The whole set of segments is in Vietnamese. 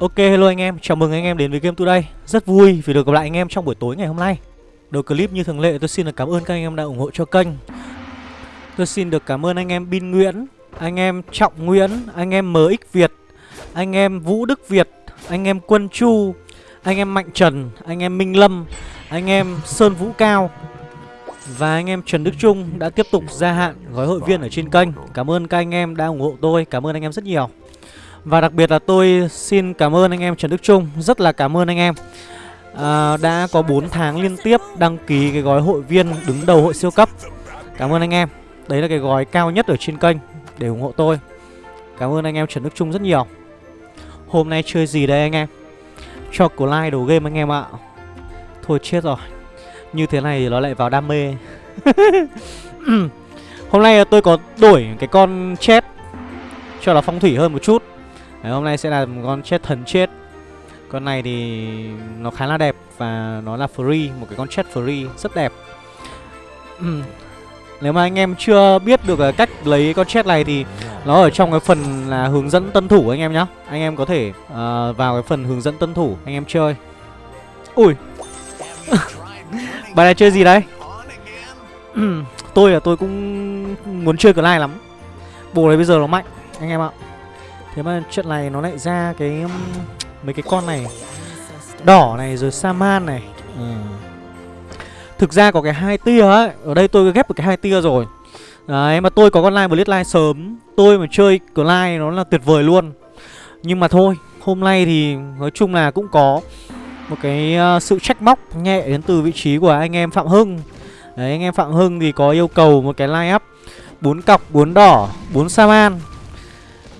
Ok hello anh em, chào mừng anh em đến với Game Today Rất vui vì được gặp lại anh em trong buổi tối ngày hôm nay Đầu clip như thường lệ tôi xin được cảm ơn các anh em đã ủng hộ cho kênh Tôi xin được cảm ơn anh em Bin Nguyễn Anh em Trọng Nguyễn, anh em MX Việt Anh em Vũ Đức Việt Anh em Quân Chu Anh em Mạnh Trần, anh em Minh Lâm Anh em Sơn Vũ Cao Và anh em Trần Đức Trung đã tiếp tục gia hạn gói hội viên ở trên kênh Cảm ơn các anh em đã ủng hộ tôi, cảm ơn anh em rất nhiều và đặc biệt là tôi xin cảm ơn anh em Trần Đức Trung Rất là cảm ơn anh em. À, Đã có 4 tháng liên tiếp đăng ký cái gói hội viên đứng đầu hội siêu cấp. Cảm ơn anh em. Đấy là cái gói cao nhất ở trên kênh để ủng hộ tôi. Cảm ơn anh em Trần Đức Trung rất nhiều. Hôm nay chơi gì đây anh em? Cho của like đồ game anh em ạ. Thôi chết rồi. Như thế này thì nó lại vào đam mê. Hôm nay tôi có đổi cái con chết Cho nó phong thủy hơn một chút. Đấy, hôm nay sẽ là một con chết thần chết. Con này thì nó khá là đẹp Và nó là free Một cái con chết free rất đẹp. Nếu mà anh em chưa biết được à, cách lấy con chết này thì Nó ở trong cái phần là hướng dẫn tân thủ anh em nhá. Anh em có thể uh, vào cái phần hướng dẫn tân thủ Anh em chơi. Ui. Bài này chơi gì đấy? Tôi là tôi cũng muốn chơi cái này lắm. Bộ này bây giờ nó mạnh Anh em ạ. Thế mà trận này nó lại ra cái um, mấy cái con này Đỏ này rồi Saman này. Ừ. Thực ra có cái hai tia ấy Ở đây tôi ghép được cái hai tia rồi. Đấy mà tôi có con line Blitz line sớm. Tôi mà chơi line nó là tuyệt vời luôn. Nhưng mà thôi Hôm nay thì nói chung là cũng có Một cái uh, sự trách móc nhẹ đến từ vị trí của anh em Phạm Hưng. Đấy anh em Phạm Hưng thì có yêu cầu một cái line up bốn cọc, bốn đỏ, bốn Saman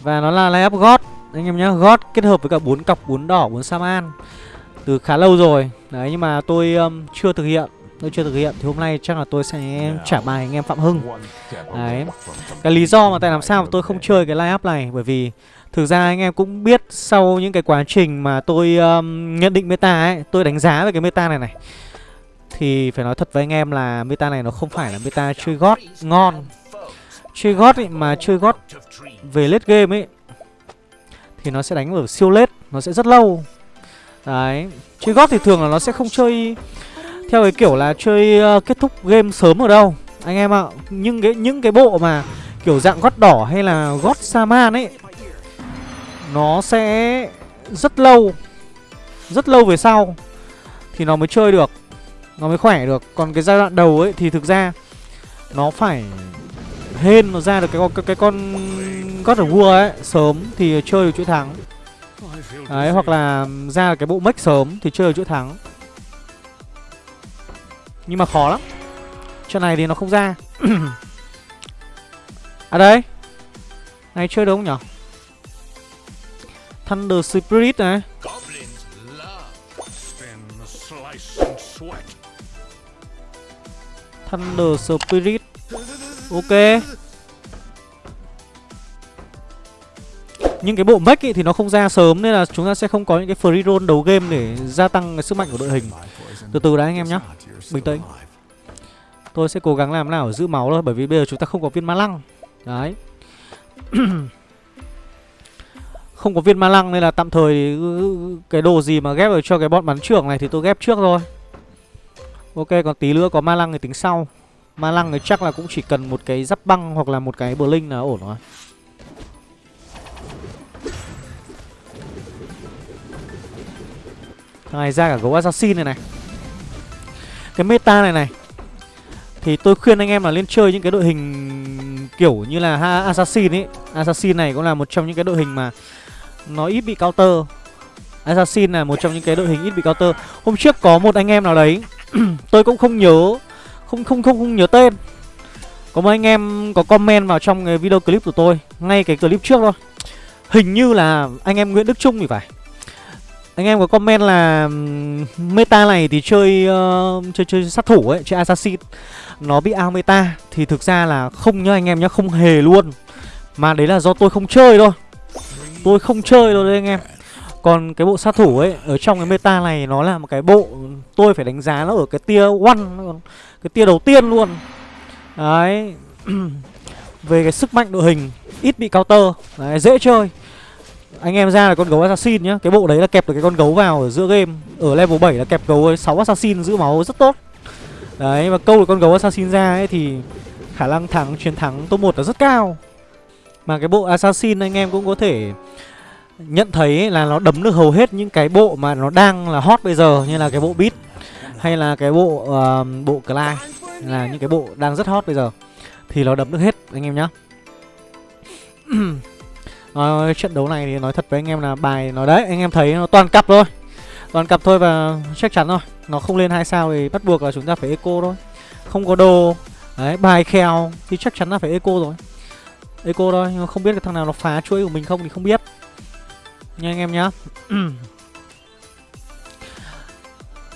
và nó là layup gót Anh em nhá, gót kết hợp với cả bốn cọc, bốn đỏ, bốn Saman Từ khá lâu rồi. Đấy nhưng mà tôi um, chưa thực hiện. Tôi chưa thực hiện. Thì hôm nay chắc là tôi sẽ trả bài anh em Phạm Hưng. Đấy. Cái lý do mà tại làm sao mà tôi không chơi cái line này? Bởi vì thực ra anh em cũng biết sau những cái quá trình mà tôi um, nhận định meta ấy Tôi đánh giá về cái meta này này. Thì phải nói thật với anh em là meta này nó không phải là meta chơi gót ngon Chơi gót ấy mà chơi gót về late game ấy thì nó sẽ đánh ở siêu late, nó sẽ rất lâu. Đấy, chơi gót thì thường là nó sẽ không chơi theo cái kiểu là chơi uh, kết thúc game sớm ở đâu. Anh em ạ, nhưng cái những cái bộ mà kiểu dạng gót đỏ hay là gót Saman ấy nó sẽ rất lâu. Rất lâu về sau thì nó mới chơi được. Nó mới khỏe được. Còn cái giai đoạn đầu ấy thì thực ra nó phải hên nó ra được cái con cái, cái con God of War ấy sớm thì chơi được chuỗi thắng. Đấy hoặc là ra cái bộ mech sớm thì chơi được chuỗi thắng. Nhưng mà khó lắm. Trận này thì nó không ra. à đây. Này chơi đâu nhỉ? Thunder Spirit này. Thunder Spirit Ok. Nhưng cái bộ mech thì nó không ra sớm Nên là chúng ta sẽ không có những cái free roll đầu game Để gia tăng cái sức mạnh của đội hình. Từ từ đã anh em nhé Bình tĩnh. Tôi sẽ cố gắng làm nào để giữ máu thôi, Bởi vì bây giờ chúng ta không có viên ma lăng. Đấy. Không có viên ma lăng nên là tạm thời Cái đồ gì mà ghép được cho cái bọn bắn trưởng này Thì tôi ghép trước thôi. Ok, còn tí nữa có ma lăng thì tính sau. Ma lăng thì chắc là cũng chỉ cần một cái giáp băng hoặc là một cái bờ linh là ổn rồi. Thằng này ra cả gấu assassin này này. Cái meta này này thì tôi khuyên anh em là lên chơi những cái đội hình kiểu như là ha assassin ấy. Assassin này cũng là một trong những cái đội hình mà nó ít bị counter. Assassin là một trong những cái đội hình ít bị counter. Hôm trước có một anh em nào đấy, tôi cũng không nhớ không không không không nhớ tên. Có mấy anh em có comment vào trong cái video clip của tôi ngay cái clip trước thôi. Hình như là anh em nguyễn đức trung thì phải. Anh em có comment là meta này thì chơi uh, chơi chơi sát thủ ấy chơi assassin. Nó bị ao meta thì thực ra là không nhá anh em nhá không hề luôn. Mà đấy là do tôi không chơi thôi. Tôi không chơi đâu đấy anh em còn cái bộ sát thủ ấy Ở trong cái meta này nó là một cái bộ Tôi phải đánh giá nó ở cái tia one Cái tia đầu tiên luôn. Đấy. Về cái sức mạnh đội hình Ít bị counter. Đấy, dễ chơi. Anh em ra là con gấu assassin nhá. Cái bộ đấy là kẹp được cái con gấu vào ở giữa game. Ở level 7 là kẹp gấu 6 assassin giữ máu rất tốt. Đấy và câu được con gấu assassin ra ấy thì Khả năng thắng chiến thắng top 1 là rất cao. Mà cái bộ assassin anh em cũng có thể Nhận thấy là nó đấm được hầu hết những cái bộ mà nó đang là hot bây giờ Như là cái bộ beat Hay là cái bộ uh, bộ Clyde Là những cái bộ đang rất hot bây giờ Thì nó đấm được hết anh em nhá. Nói trận đấu này thì nói thật với anh em là bài nó đấy anh em thấy nó toàn cặp thôi toàn cặp thôi và chắc chắn thôi nó không lên hai sao thì bắt buộc là chúng ta phải eco thôi không có đồ. Đấy bài khèo thì chắc chắn là phải eco rồi eco thôi nhưng mà không biết cái thằng nào nó phá chuỗi của mình không thì không biết nha anh em nhá.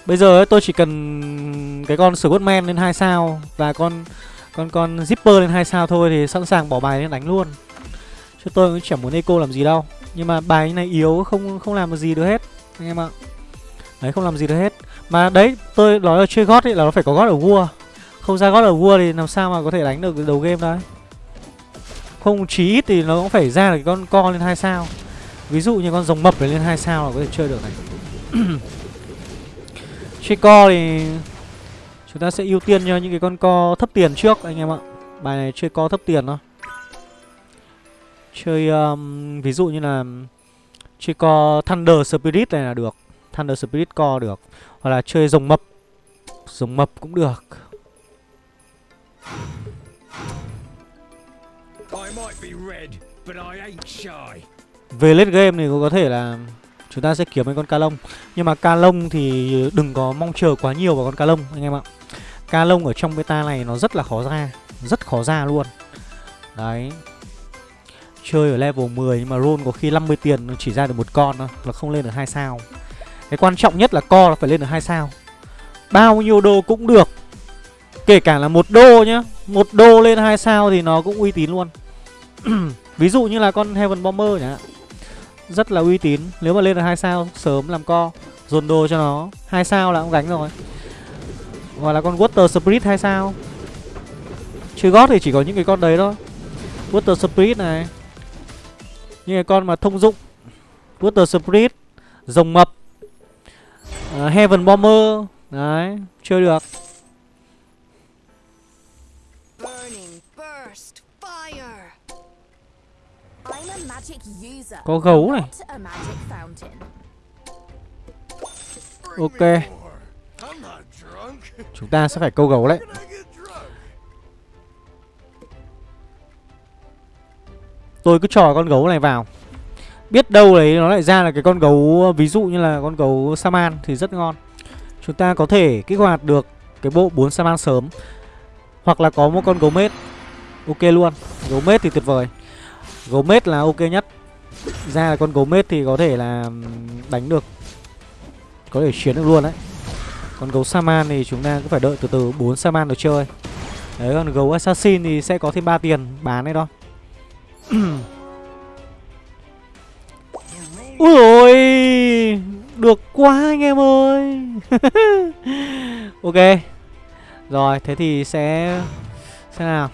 Bây giờ ấy, tôi chỉ cần cái con Squadman lên hai sao và con con con Zipper lên hai sao thôi thì sẵn sàng bỏ bài lên đánh luôn. Chứ tôi cũng chẳng muốn eco làm gì đâu. Nhưng mà bài này yếu không không làm được gì được hết Anh em ạ. Đấy không làm gì được hết. Mà đấy tôi nói là chơi gót ấy là nó phải có gót ở vua. Không ra gót ở vua thì làm sao mà có thể đánh được đầu game đấy Không chí ít thì nó cũng phải ra được con con lên hai sao. Ví dụ như con rồng mập này lên hai sao là có thể chơi được này. Chơi co thì Chúng ta sẽ ưu tiên cho những cái con co thấp tiền trước anh em ạ. Bài này chơi co thấp tiền thôi. Chơi um, ví dụ như là Chơi co Thunder Spirit này là được Thunder Spirit co được Hoặc là chơi rồng mập. Rồng mập cũng được. Về late game thì có thể là Chúng ta sẽ kiếm mấy con ca lông. Nhưng mà ca lông thì đừng có mong chờ quá nhiều vào con ca lông, anh em ạ. Ca lông ở trong beta này nó rất là khó ra, Rất khó ra luôn. Đấy. Chơi ở level 10 nhưng mà roll có khi 50 tiền, nó chỉ ra được một con thôi Là không lên được hai sao. Cái quan trọng nhất là co là phải lên được hai sao. Bao nhiêu đô cũng được. Kể cả là một đô nhá, một đô lên hai sao thì nó cũng uy tín luôn. Ví dụ như là con Heaven Bomber nhá rất là uy tín. Nếu mà lên được hai sao sớm làm co. Dồn đồ cho nó. Hai sao là cũng gánh rồi. Hoặc là con Water Spirit hai sao. Chơi gót thì chỉ có những cái con đấy thôi. Water Spirit này. Những cái con mà thông dụng. Water Spirit Rồng mập. Uh, Heaven Bomber. Đấy Chơi được. Có gấu này. Ok. Chúng ta sẽ phải câu gấu đấy. Tôi cứ trò con gấu này vào. Biết đâu đấy nó lại ra là cái con gấu Ví dụ như là con gấu Saman Thì rất ngon. Chúng ta có thể kích hoạt được Cái bộ 4 Saman sớm. Hoặc là có một con gấu mết. Ok luôn. Gấu mết thì tuyệt vời Gấu mết là ok nhất. Ra là con gấu mết thì có thể là Đánh được. Có thể chiến được luôn đấy. Còn gấu Saman thì chúng ta cứ phải đợi từ từ. 4 Saman được chơi. Đấy, còn gấu Assassin thì sẽ có thêm 3 tiền bán đấy đó. Ui ôi! Được quá anh em ơi! Ok. Rồi, thế thì sẽ, Xem nào.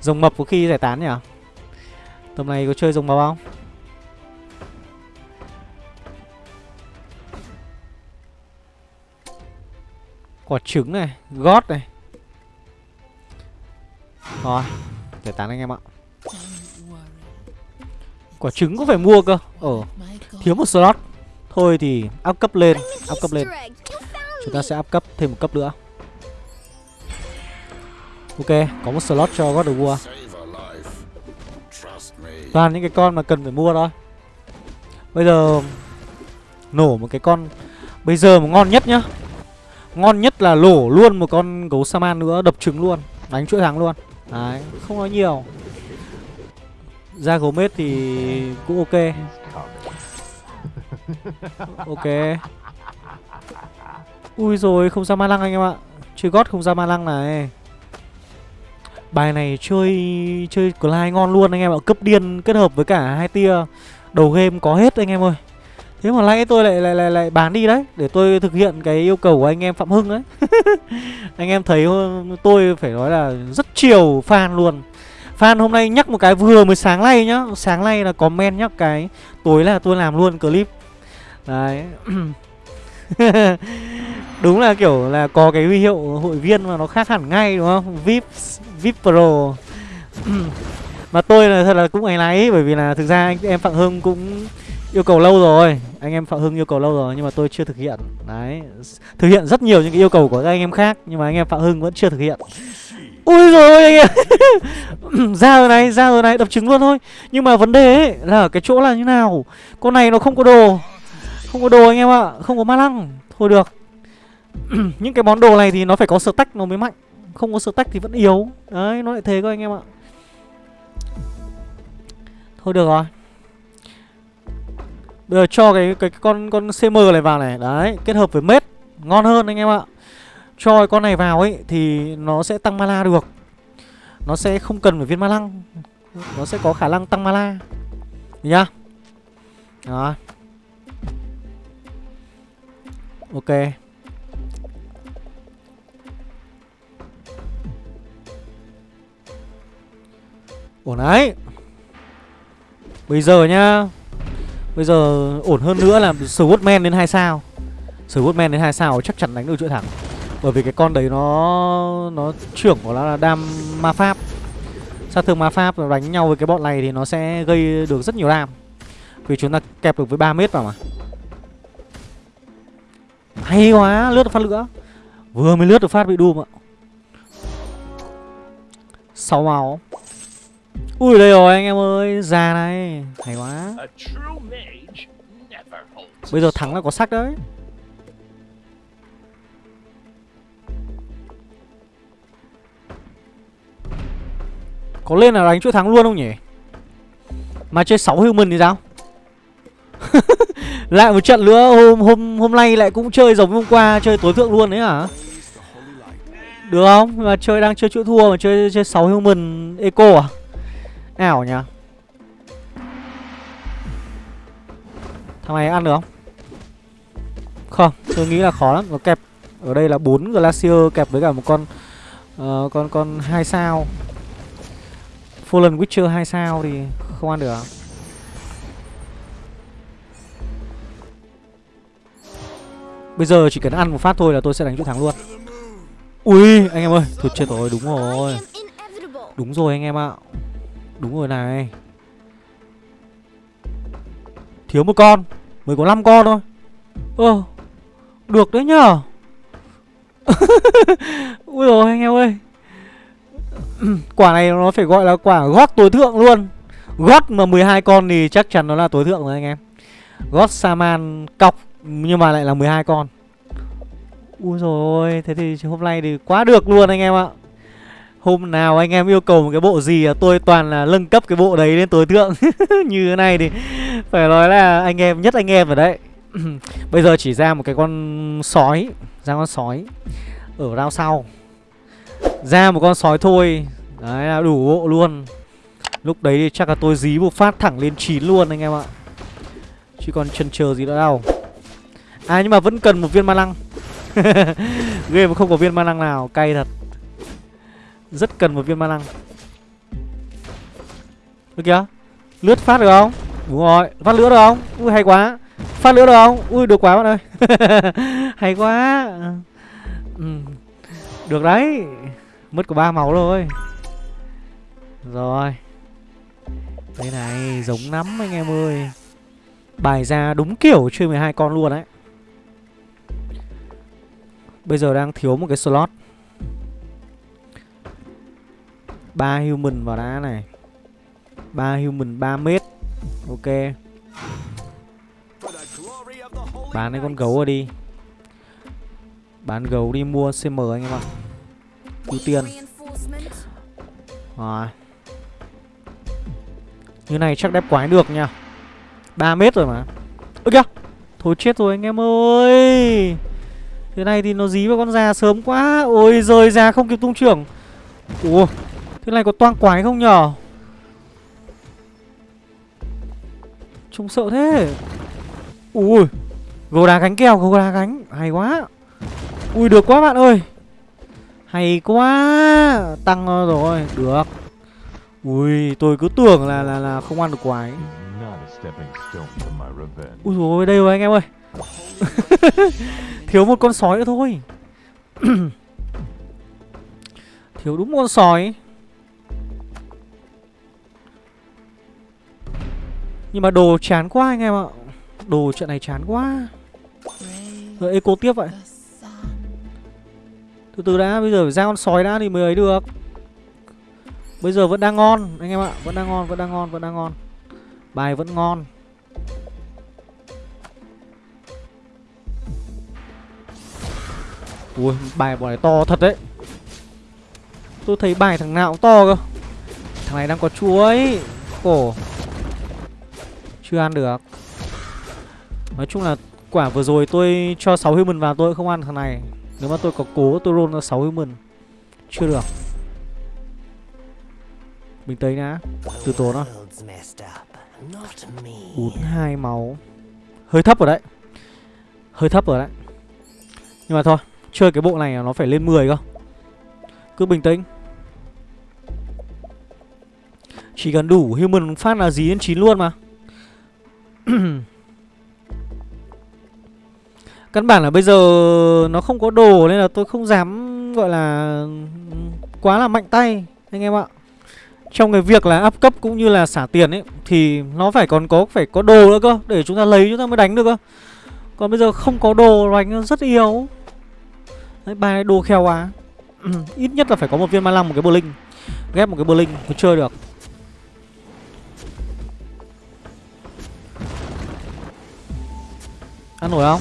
Dòng mập có khi giải tán nhỉ? Tầm này có chơi rồng mập không? Quả trứng này, Gót này. Rồi Giải tán anh em ạ. Quả trứng cũng phải mua cơ. Ờ Thiếu một slot. Thôi thì áp cấp lên Áp cấp lên. Chúng ta sẽ áp cấp thêm một cấp nữa. Ok, Có một slot cho God of War. Toàn những cái con mà cần phải mua thôi. Bây giờ Nổ một cái con, Bây giờ mà ngon nhất nhá. Ngon nhất là lổ luôn một con gấu Saman nữa, Đập trứng luôn, Đánh chuỗi thắng luôn. Đấy, Không nói nhiều. Ra gấu mết thì cũng ok. Ok. Ui rồi không ra ma lăng anh em ạ. Chơi gót không ra ma lăng này. Bài này chơi chơi Clyde ngon luôn anh em ạ. Cấp điên kết hợp với cả hai tia Đầu game có hết anh em ơi. Thế mà lấy tôi lại, lại lại lại bán đi đấy Để tôi thực hiện cái yêu cầu của anh em Phạm Hưng đấy. Anh em thấy tôi phải nói là rất chiều fan luôn. Fan hôm nay nhắc một cái vừa mới sáng nay nhá. Sáng nay là comment nhắc cái Tối là tôi làm luôn clip. Đấy. Đúng là kiểu là có cái huy hiệu hội viên mà nó khác hẳn ngay đúng không? VIP VIP Pro. Mà tôi là thật là cũng ấy náy Bởi vì là thực ra anh em Phạm Hưng cũng yêu cầu lâu rồi. Anh em Phạm Hưng yêu cầu lâu rồi Nhưng mà tôi chưa thực hiện. Đấy Thực hiện rất nhiều những cái yêu cầu của các anh em khác Nhưng mà anh em Phạm Hưng vẫn chưa thực hiện. Ui rồi anh em. Ra rồi này, ra rồi này, đập trứng luôn thôi. Nhưng mà vấn đề ấy là ở cái chỗ là như nào? Con này nó không có đồ. Không có đồ anh em ạ, không có ma lăng. Thôi được. Những cái món đồ này thì nó phải có stack nó mới mạnh. Không có stack thì vẫn yếu. Đấy, nó lại thế các anh em ạ. Thôi được rồi. Bây giờ cho cái cái, cái con con CM này vào này. Đấy, kết hợp với mết. Ngon hơn anh em ạ. Cho cái con này vào ấy Thì nó sẽ tăng mana được. Nó sẽ không cần phải viên ma lăng. Nó sẽ có khả năng tăng mana. Nhá. Đó. Ok. Ổn đấy. Bây giờ nhá. Bây giờ ổn hơn nữa là Swordman đến 2 sao. Swordman đến 2 sao chắc chắn đánh được chuỗi thẳng. Bởi vì cái con đấy nó Nó trưởng của nó là đam ma pháp. Sát thương ma pháp đánh nhau với cái bọn này thì nó sẽ gây được rất nhiều đam. Vì chúng ta kẹp được với 3 mét vào mà. Hay quá, lướt được phát lửa. Vừa mới lướt được phát bị Doom ạ 6 máu. Ui đây rồi anh em ơi, già này, hay quá. Bây giờ thắng là có sắc đấy. Có lên là đánh chuỗi thắng luôn không nhỉ? Mà chơi 6 human thì sao? lại một trận nữa hôm hôm hôm nay lại cũng chơi giống hôm qua chơi tối thượng luôn đấy hả? Được không? Mà chơi đang chơi chuỗi thua mà chơi chơi 6 human eco à? Ảo nhỉ? Thằng này ăn được không? Không tôi nghĩ là khó lắm. Nó kẹp Ở đây là bốn Glacier kẹp với cả một con uh, Con con hai sao. Fallen Witcher 2 sao thì không ăn được. Bây giờ chỉ cần ăn một phát thôi là tôi sẽ đánh chỗ thắng luôn. Ui anh em ơi Thôi chết rồi đúng rồi. Đúng rồi anh em ạ. Đúng rồi này. Thiếu một con, Mới có 5 con thôi. Ơ, Được đấy nhở Ui rồi anh em ơi. Quả này nó phải gọi là quả gót tối thượng luôn. Gót mà 12 con thì chắc chắn nó là tối thượng rồi anh em. Gót Saman cọc Nhưng mà lại là 12 con. Ui rồi Thế thì hôm nay thì quá được luôn anh em ạ. Hôm nào anh em yêu cầu một cái bộ gì tôi toàn là nâng cấp cái bộ đấy lên tối thượng. Như thế này thì phải nói là anh em, nhất anh em rồi đấy. Bây giờ chỉ ra một cái con sói, Ra con sói Ở rao sau. Ra một con sói thôi. Đấy là đủ bộ luôn. Lúc đấy thì chắc là tôi dí một phát thẳng lên 9 luôn anh em ạ. Chứ còn chân chờ gì nữa đâu. À nhưng mà vẫn cần một viên ma lăng. Game mà không có viên ma lăng nào, Cay thật rất cần một viên ma năng Được kìa Lướt phát được không? Đúng rồi. Phát lửa được không? Ui, hay quá. Phát lửa được không? Ui, được quá bạn ơi. Hay quá. Ừ. Được đấy. Mất có ba máu rồi Rồi. Đây này giống lắm anh em ơi. Bài ra đúng kiểu chơi 12 con luôn đấy. Bây giờ đang thiếu một cái slot. Ba human vào đá này. Ba human 3 mét. Ok. Bán cái con gấu rồi đi. Bán gấu đi mua cm anh em ạ. Ưu tiên. Rồi. Như này chắc đép quái được nha. 3 mét rồi mà. Ơ kìa. Thôi chết rồi anh em ơi. Thế này thì nó dí vào con già sớm quá. Ôi rời già không kịp tung trưởng. Ủa. Thế này có toang quái không nhở Trông sợ thế Ui gô đá gánh kèo gô đá gánh Hay quá Ui được quá bạn ơi Hay quá Tăng rồi Được Ui, tôi cứ tưởng là là là không ăn được quái. Ui dồi đây rồi anh em ơi. Thiếu một con sói nữa thôi. Thiếu đúng một con sói. Nhưng mà đồ chán quá anh em ạ. Đồ trận này chán quá. Rồi eco tiếp vậy. Từ từ đã, bây giờ phải ra con sói đã thì mới ấy được. Bây giờ vẫn đang ngon anh em ạ, vẫn đang ngon, vẫn đang ngon, vẫn đang ngon. Bài vẫn ngon. Ui, bài bọn này to thật đấy. Tôi thấy bài thằng nào cũng to cơ. Thằng này đang có chuối. Cổ. Chưa ăn được. Nói chung là quả vừa rồi tôi cho 6 human vào tôi không ăn thằng này. Nếu mà tôi có cố tôi roll ra 6 human. Chưa được. Bình tĩnh đã. Từ tốn nó. 42 máu. Hơi thấp rồi đấy. Hơi thấp rồi đấy. Nhưng mà thôi, chơi cái bộ này nó phải lên 10 cơ. Cứ bình tĩnh. Chỉ cần đủ human phát là dí đến 9 luôn mà. Căn bản là bây giờ nó không có đồ nên là tôi không dám, gọi là, quá là mạnh tay, anh em ạ. Trong cái việc là áp cấp cũng như là xả tiền ấy, thì nó phải còn có, phải có đồ nữa cơ, để chúng ta lấy, chúng ta mới đánh được cơ. Còn bây giờ không có đồ đánh rất yếu. Đấy, bài này đồ khéo quá. Ít nhất là phải có một viên ma lăng, một cái bờ linh. Ghép một cái bờ linh mới chơi được. Nổi không?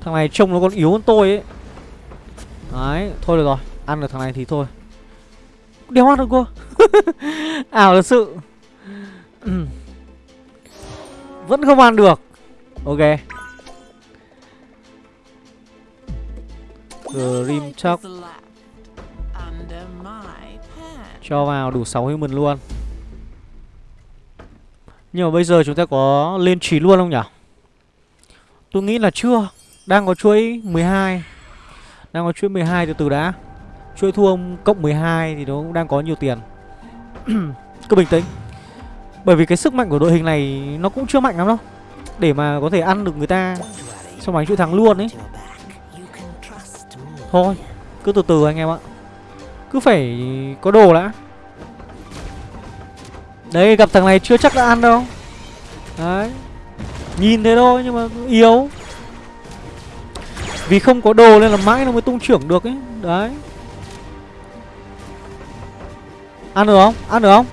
Thằng này trông nó còn yếu hơn tôi ấy. Đấy, thôi được rồi Ăn được thằng này thì thôi. Đéo ăn được cô Ảo thật sự. Vẫn không ăn được. Ok. Grim Chuck Cho vào đủ 6 human luôn. Nhưng mà bây giờ chúng ta có lên 9 luôn không nhỉ Tôi nghĩ là chưa. Đang có chuỗi 12 Đang có chuỗi 12 từ từ đã. Chuỗi thua cộng 12 thì nó cũng đang có nhiều tiền. Cứ bình tĩnh. Bởi vì cái sức mạnh của đội hình này Nó cũng chưa mạnh lắm đâu. Để mà có thể ăn được người ta Xong đánh chuỗi thắng luôn ấy. Thôi, Cứ từ từ anh em ạ. Cứ phải có đồ đã. Đấy, gặp thằng này chưa chắc đã ăn đâu. Đấy. Nhìn thế thôi, nhưng mà yếu. Vì không có đồ nên là mãi nó mới tung trưởng được ấy. Đấy. Ăn được không? Ăn được không?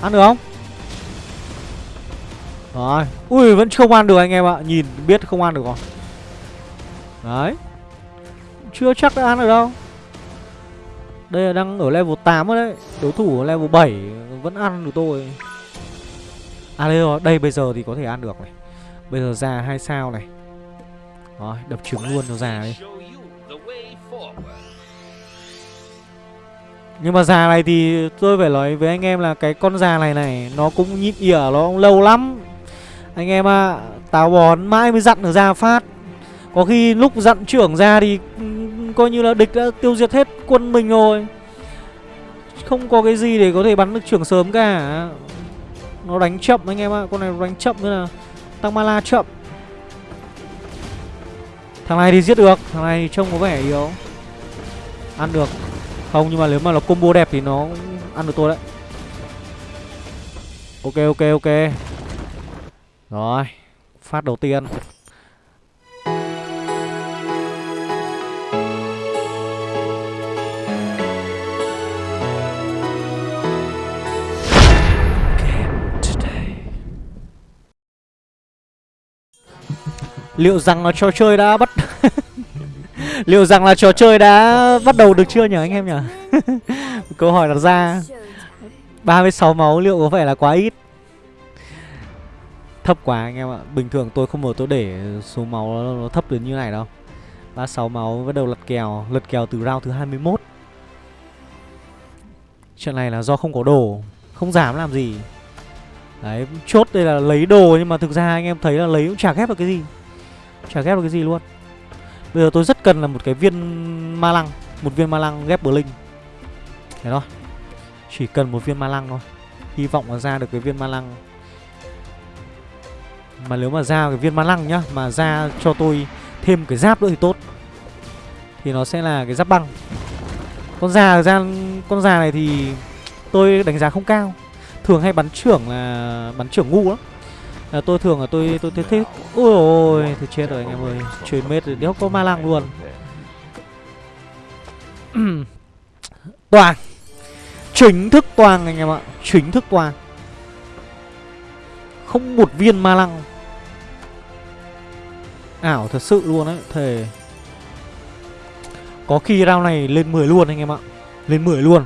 Ăn được không? Rồi. Ui, vẫn không ăn được anh em ạ. Nhìn, biết không ăn được rồi. Đấy. Chưa chắc đã ăn được đâu. Đây là đang ở level 8 rồi đấy. Đối thủ ở level 7 Vẫn ăn được tôi. À đây rồi Đây bây giờ thì có thể ăn được này. Bây giờ già hai sao này. Rồi đập trứng luôn cho già đi. Nhưng mà già này thì tôi phải nói với anh em là cái con già này này Nó cũng nhịn ỉa nó cũng lâu lắm. Anh em ạ à, Táo bón mãi mới dặn được ra phát. Có khi lúc dặn trưởng ra thì ừ, Coi như là địch đã tiêu diệt hết quân mình rồi. Không có cái gì để có thể bắn được trưởng sớm cả. Nó đánh chậm anh em ạ à. Con này đánh chậm nữa là Tăng mana chậm. Thằng này thì giết được, Thằng này thì trông có vẻ yếu. Ăn được. Không, nhưng mà nếu mà nó combo đẹp thì nó ăn được tôi đấy. Ok ok ok. Rồi, Phát đầu tiên. Liệu rằng là trò chơi đã bắt Liệu rằng là trò chơi đã bắt đầu được chưa nhỉ anh em nhỉ? Câu hỏi đặt ra. 36 máu liệu có phải là quá ít? Thấp quá anh em ạ. Bình thường tôi không mở tôi để số máu nó, nó thấp đến như này đâu. 36 máu bắt đầu lật kèo Lật kèo từ round thứ 21 Chuyện này là do không có đồ Không dám làm gì. Đấy chốt đây là lấy đồ Nhưng mà thực ra anh em thấy là lấy cũng chả ghép được cái gì. Chả ghép được cái gì luôn. Bây giờ tôi rất cần là một cái viên ma lăng, Một viên ma lăng ghép blink linh. Thế thôi, Chỉ cần một viên ma lăng thôi. Hy vọng là ra được cái viên ma lăng. Mà nếu mà ra cái viên ma lăng nhá, Mà ra cho tôi thêm cái giáp nữa thì tốt. Thì nó sẽ là cái giáp băng. Con già, ra con già này thì tôi đánh giá không cao. Thường hay bắn trưởng là bắn trưởng ngu lắm à, tôi thường là tôi tôi tôi thích ôi ôi thì chết rồi anh em ơi. Chuyển mệt rồi đéo có ma lăng luôn. Toàn. Chính thức toàn anh em ạ. Chính thức toàn. Không một viên ma lăng. Ảo thật sự luôn đấy thề. Có khi round này lên 10 luôn anh em ạ. Lên 10 luôn.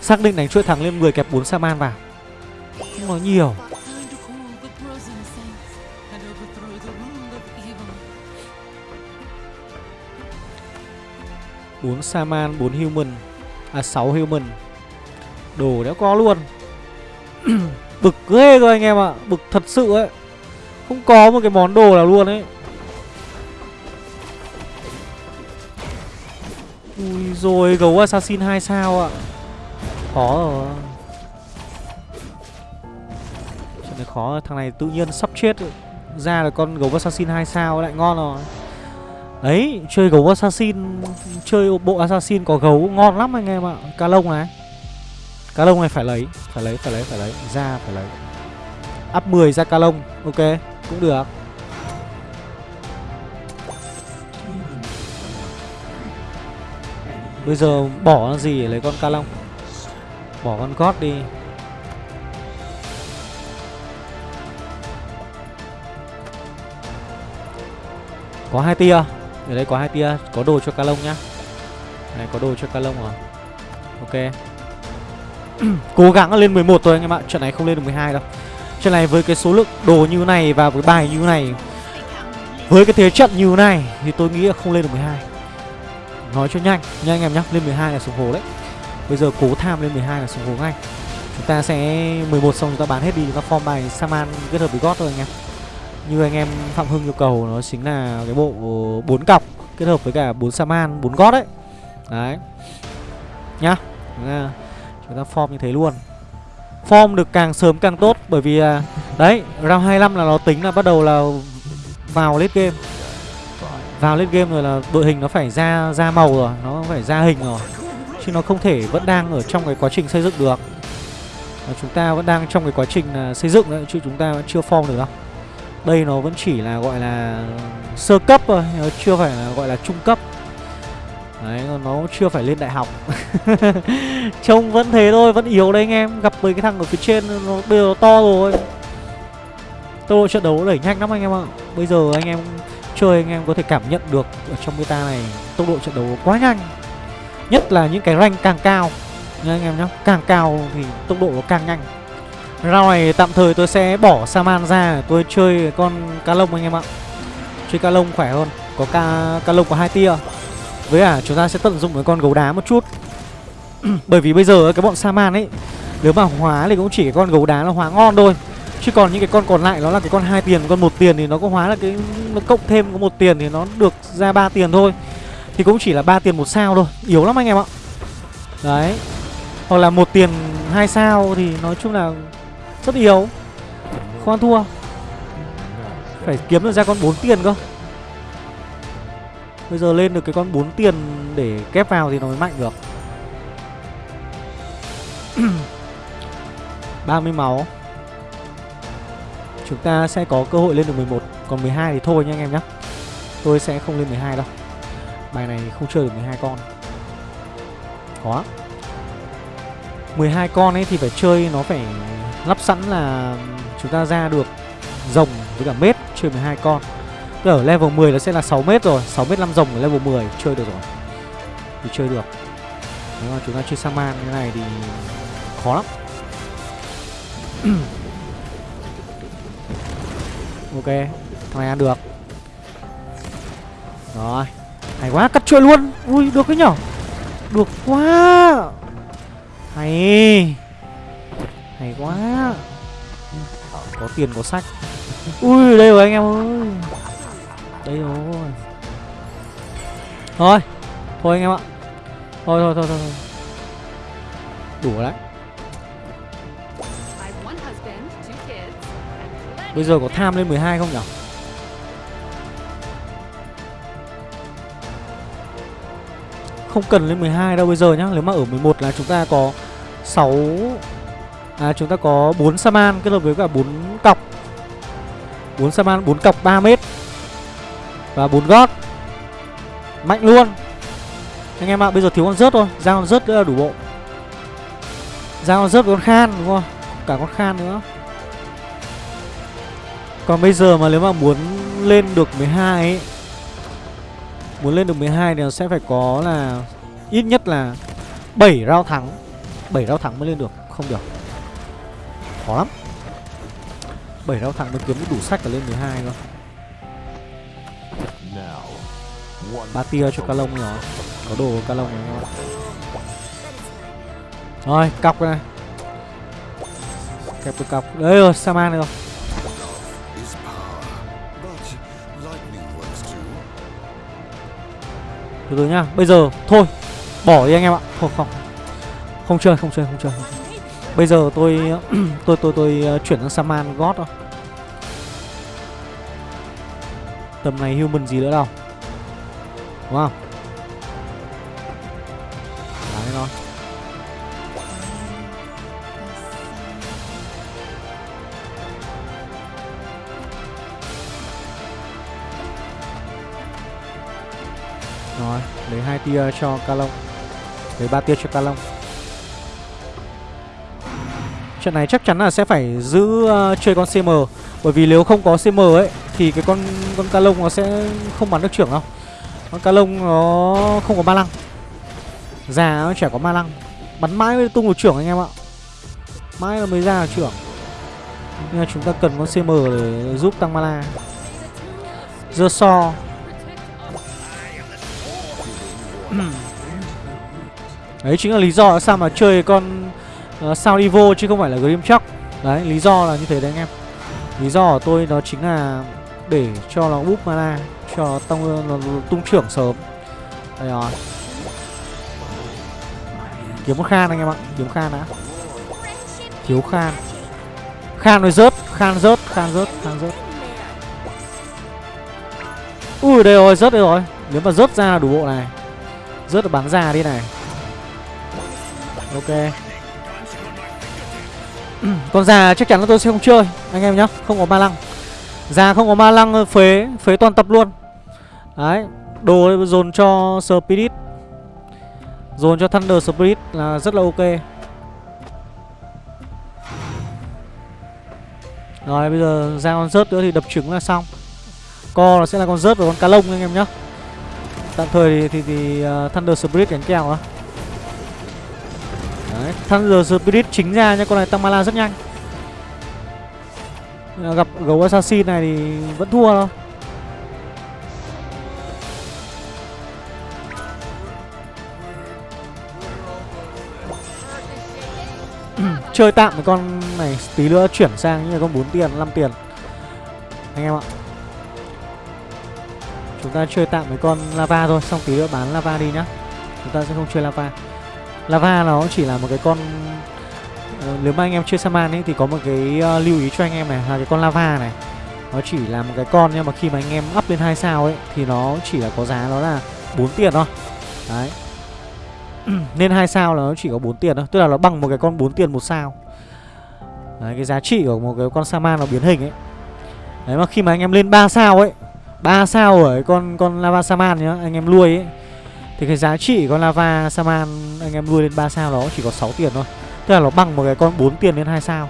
Xác định đánh chuỗi thắng lên 10 kẹp 4 Saman vào. Không nói nhiều. 4 Saman, 4 Human. À 6 Human. Đồ đéo có luôn. Bực ghê cơ anh em ạ. À. Bực thật sự ấy. Không có một cái món đồ nào luôn ấy. Ui rồi gấu assassin 2 sao ạ? Khó rồi. Chuyện này khó Thằng này tự nhiên sắp chết. Ấy. Ra là con gấu assassin 2 sao lại ngon rồi. Đấy, chơi gấu assassin Chơi bộ assassin có gấu ngon lắm anh em ạ. Cá lông này. Cá lông này phải lấy Phải lấy, phải lấy, phải lấy. Ra phải lấy. Up 10 ra cá lông Ok, cũng được. Bây giờ bỏ nó gì để lấy con cá lông? Bỏ con gót đi. Có hai tia. Ở đây có hai tia, Có đồ cho ca lông nhá. Này, có đồ cho ca lông rồi. Ok. Cố gắng lên 11 thôi anh em ạ, Trận này không lên được 12 đâu. Trận này với cái số lượng đồ như này Và với bài như này, Với cái thế trận như này Thì tôi nghĩ là không lên được 12 Nói cho nhanh Nha anh em nhá, Lên 12 là xuống hồ đấy. Bây giờ cố tham lên 12 là xuống hồ ngay. Chúng ta sẽ 11 xong chúng ta bán hết đi, Chúng ta form bài Saman kết hợp với God thôi anh em như anh em Phạm Hưng yêu cầu nó chính là cái bộ bốn cọc kết hợp với cả bốn Saman, bốn gót đấy. Đấy. Nhá. Chúng ta form như thế luôn. Form được càng sớm càng tốt bởi vì à, đấy, round 25 là nó tính là bắt đầu là vào late game. Vào late game rồi là đội hình nó phải ra ra màu rồi, nó phải ra hình rồi. Chứ nó không thể vẫn đang ở trong cái quá trình xây dựng được. Và chúng ta vẫn đang trong cái quá trình là xây dựng đấy chứ chúng ta vẫn chưa form được đâu. Đây nó vẫn chỉ là gọi là sơ cấp thôi, nó chưa phải là gọi là trung cấp. Đấy, nó chưa phải lên đại học. Trông vẫn thế thôi, vẫn yếu đấy anh em. Gặp mấy cái thằng ở phía trên nó bây giờ nó to rồi. Tốc độ trận đấu đẩy nhanh lắm anh em ạ. Bây giờ anh em chơi anh em có thể cảm nhận được ở trong meta này tốc độ trận đấu quá nhanh. Nhất là những cái rank càng cao nha anh em nhé. Càng cao thì tốc độ nó càng nhanh. Round này tạm thời tôi sẽ bỏ Saman ra Tôi chơi con cá lông anh em ạ. Chơi cá lông khỏe hơn Có cá, cá lông có hai tia. Với cả chúng ta sẽ tận dụng cái con gấu đá một chút. Bởi vì bây giờ cái bọn Saman ấy Nếu mà hóa thì cũng chỉ cái con gấu đá là hóa ngon thôi. Chứ còn những cái con còn lại nó là cái con hai tiền Con một tiền thì nó có hóa là cái Nó cộng thêm có một tiền thì nó được ra ba tiền thôi. Thì cũng chỉ là ba tiền một sao thôi Yếu lắm anh em ạ. Đấy. Hoặc là một tiền hai sao thì nói chung là rất yếu Không ăn thua. Phải kiếm được ra con 4 tiền cơ. Bây giờ lên được cái con 4 tiền để kép vào thì nó mới mạnh được. 30 máu. Chúng ta sẽ có cơ hội lên được 11 Còn 12 thì thôi nha anh em nhé Tôi sẽ không lên 12 đâu. Bài này không chơi được 12 con. Khó 12 con ấy thì phải chơi, nó phải lắp sẵn là chúng ta ra được rồng với cả mết, chơi 12 con. Tức ở level 10 nó sẽ là 6 mét rồi 6 mét 5 rồng ở level 10 chơi được rồi. Thì chơi được. Nếu mà chúng ta chơi sang man như này thì khó lắm. Ok, Thằng này ăn được. Rồi, Hay quá, cắt chuỗi luôn. Ui, được cái nhở? Được quá. Hay hay quá. Có tiền có sách. Ui đây rồi anh em ơi. Đây rồi. Thôi thôi anh em ạ. Thôi thôi thôi thôi, thôi. đủ đấy. Bây giờ có tham lên 12 không nhỉ? Không cần lên 12 đâu bây giờ nhá. Nếu mà ở 11 là chúng ta có 6 À chúng ta có 4 Saman kết hợp với cả 4 cọc. 4 Saman 4 cọc 3 mét. Và 4 gót. Mạnh luôn. Anh em ạ à, bây giờ thiếu con rớt thôi. Ra con rớt nữa là đủ bộ. Ra con rớt với con khan đúng không? Cả con khan nữa. Còn bây giờ mà nếu mà muốn lên được 12 ấy Muốn lên được 12 thì nó sẽ phải có là Ít nhất là 7 rao thắng. 7 rao thắng mới lên được. Không được. Khó lắm. Bảy đau thẳng mới kiếm đủ sách để lên 12 cơ. Ba tia cho ca lông rồi Có đồ ca lông này Rồi cọc cái này. Kẹp được cọc. Đấy rồi Saman này rồi. Từ từ nhá Bây giờ thôi Bỏ đi anh em ạ. Không không. Không chơi không chơi không chơi, không chơi. Bây giờ tôi tôi tôi tôi ờ, chuyển sang Saman God thôi. Tầm này human gì nữa đâu, Đúng không? Đấy thôi. Rồi, Lấy hai tia cho Calong Lấy ba tia cho Calong Trận này chắc chắn là sẽ phải giữ uh, chơi con CM Bởi vì nếu không có CM ấy Thì cái con con Calong nó sẽ không bắn được trưởng đâu. Con Calong nó không có ma lăng. Già nó chả có ma lăng. Bắn mãi mới tung được trưởng anh em ạ. Mãi là mới ra được trưởng. Nhưng mà chúng ta cần con CM để giúp tăng mana Dơ so. Đấy chính là lý do sao mà chơi con Ờ, uh, Sao Evo chứ không phải là Grim Đấy lý do là như thế đấy anh em. Lý do của tôi đó chính là để cho nó búp mana Cho nó, tăng, nó tung trưởng sớm. Đây rồi. Kiếm một khan anh em ạ Kiếm khan đã. Thiếu khan. Khan rồi rớt Khan rớt Khan rớt Khan rớt. Ui đây rồi rớt đây rồi. Nếu mà rớt ra là đủ bộ này. Rớt là bắn ra đi này. Ok. Con già chắc chắn là tôi sẽ không chơi Anh em nhá. Không có ma lăng. Già không có ma lăng ờ, phế Phế toàn tập luôn. Đấy Đồ dồn cho Spirit. Dồn cho Thunder Spirit là rất là ok. Rồi bây giờ ra con rớt nữa thì đập trứng là xong. Co nó sẽ là con rớt và con cá lông anh em nhá. Tạm thời thì, thì, thì uh, Thunder Spirit đánh kèo á. Đấy, Thunder Spirit chính ra nha, con này tăng mana rất nhanh. Gặp gấu assassin này thì vẫn thua thôi Chơi tạm với con này tí nữa chuyển sang như là con 4 tiền, 5 tiền. Anh em ạ. Chúng ta chơi tạm với con lava thôi Xong tí nữa bán lava đi nhá. Chúng ta sẽ không chơi lava. Lava nó chỉ là một cái con uh, Nếu mà anh em chưa Saman ấy Thì có một cái uh, lưu ý cho anh em này Là cái con lava này. Nó chỉ là một cái con Nhưng mà khi mà anh em up lên 2 sao ấy Thì nó chỉ là có giá nó là 4 tiền thôi. Đấy. Nên 2 sao là nó chỉ có 4 tiền thôi Tức là nó bằng một cái con 4 tiền một sao. Đấy cái giá trị của một cái con Saman nó biến hình ấy. Đấy mà khi mà anh em lên 3 sao ấy 3 sao ở con con lava saman nhá anh em nuôi ấy thì cái giá trị con lava saman anh em nuôi lên 3 sao nó chỉ có 6 tiền thôi. Tức là nó bằng một cái con 4 tiền lên 2 sao.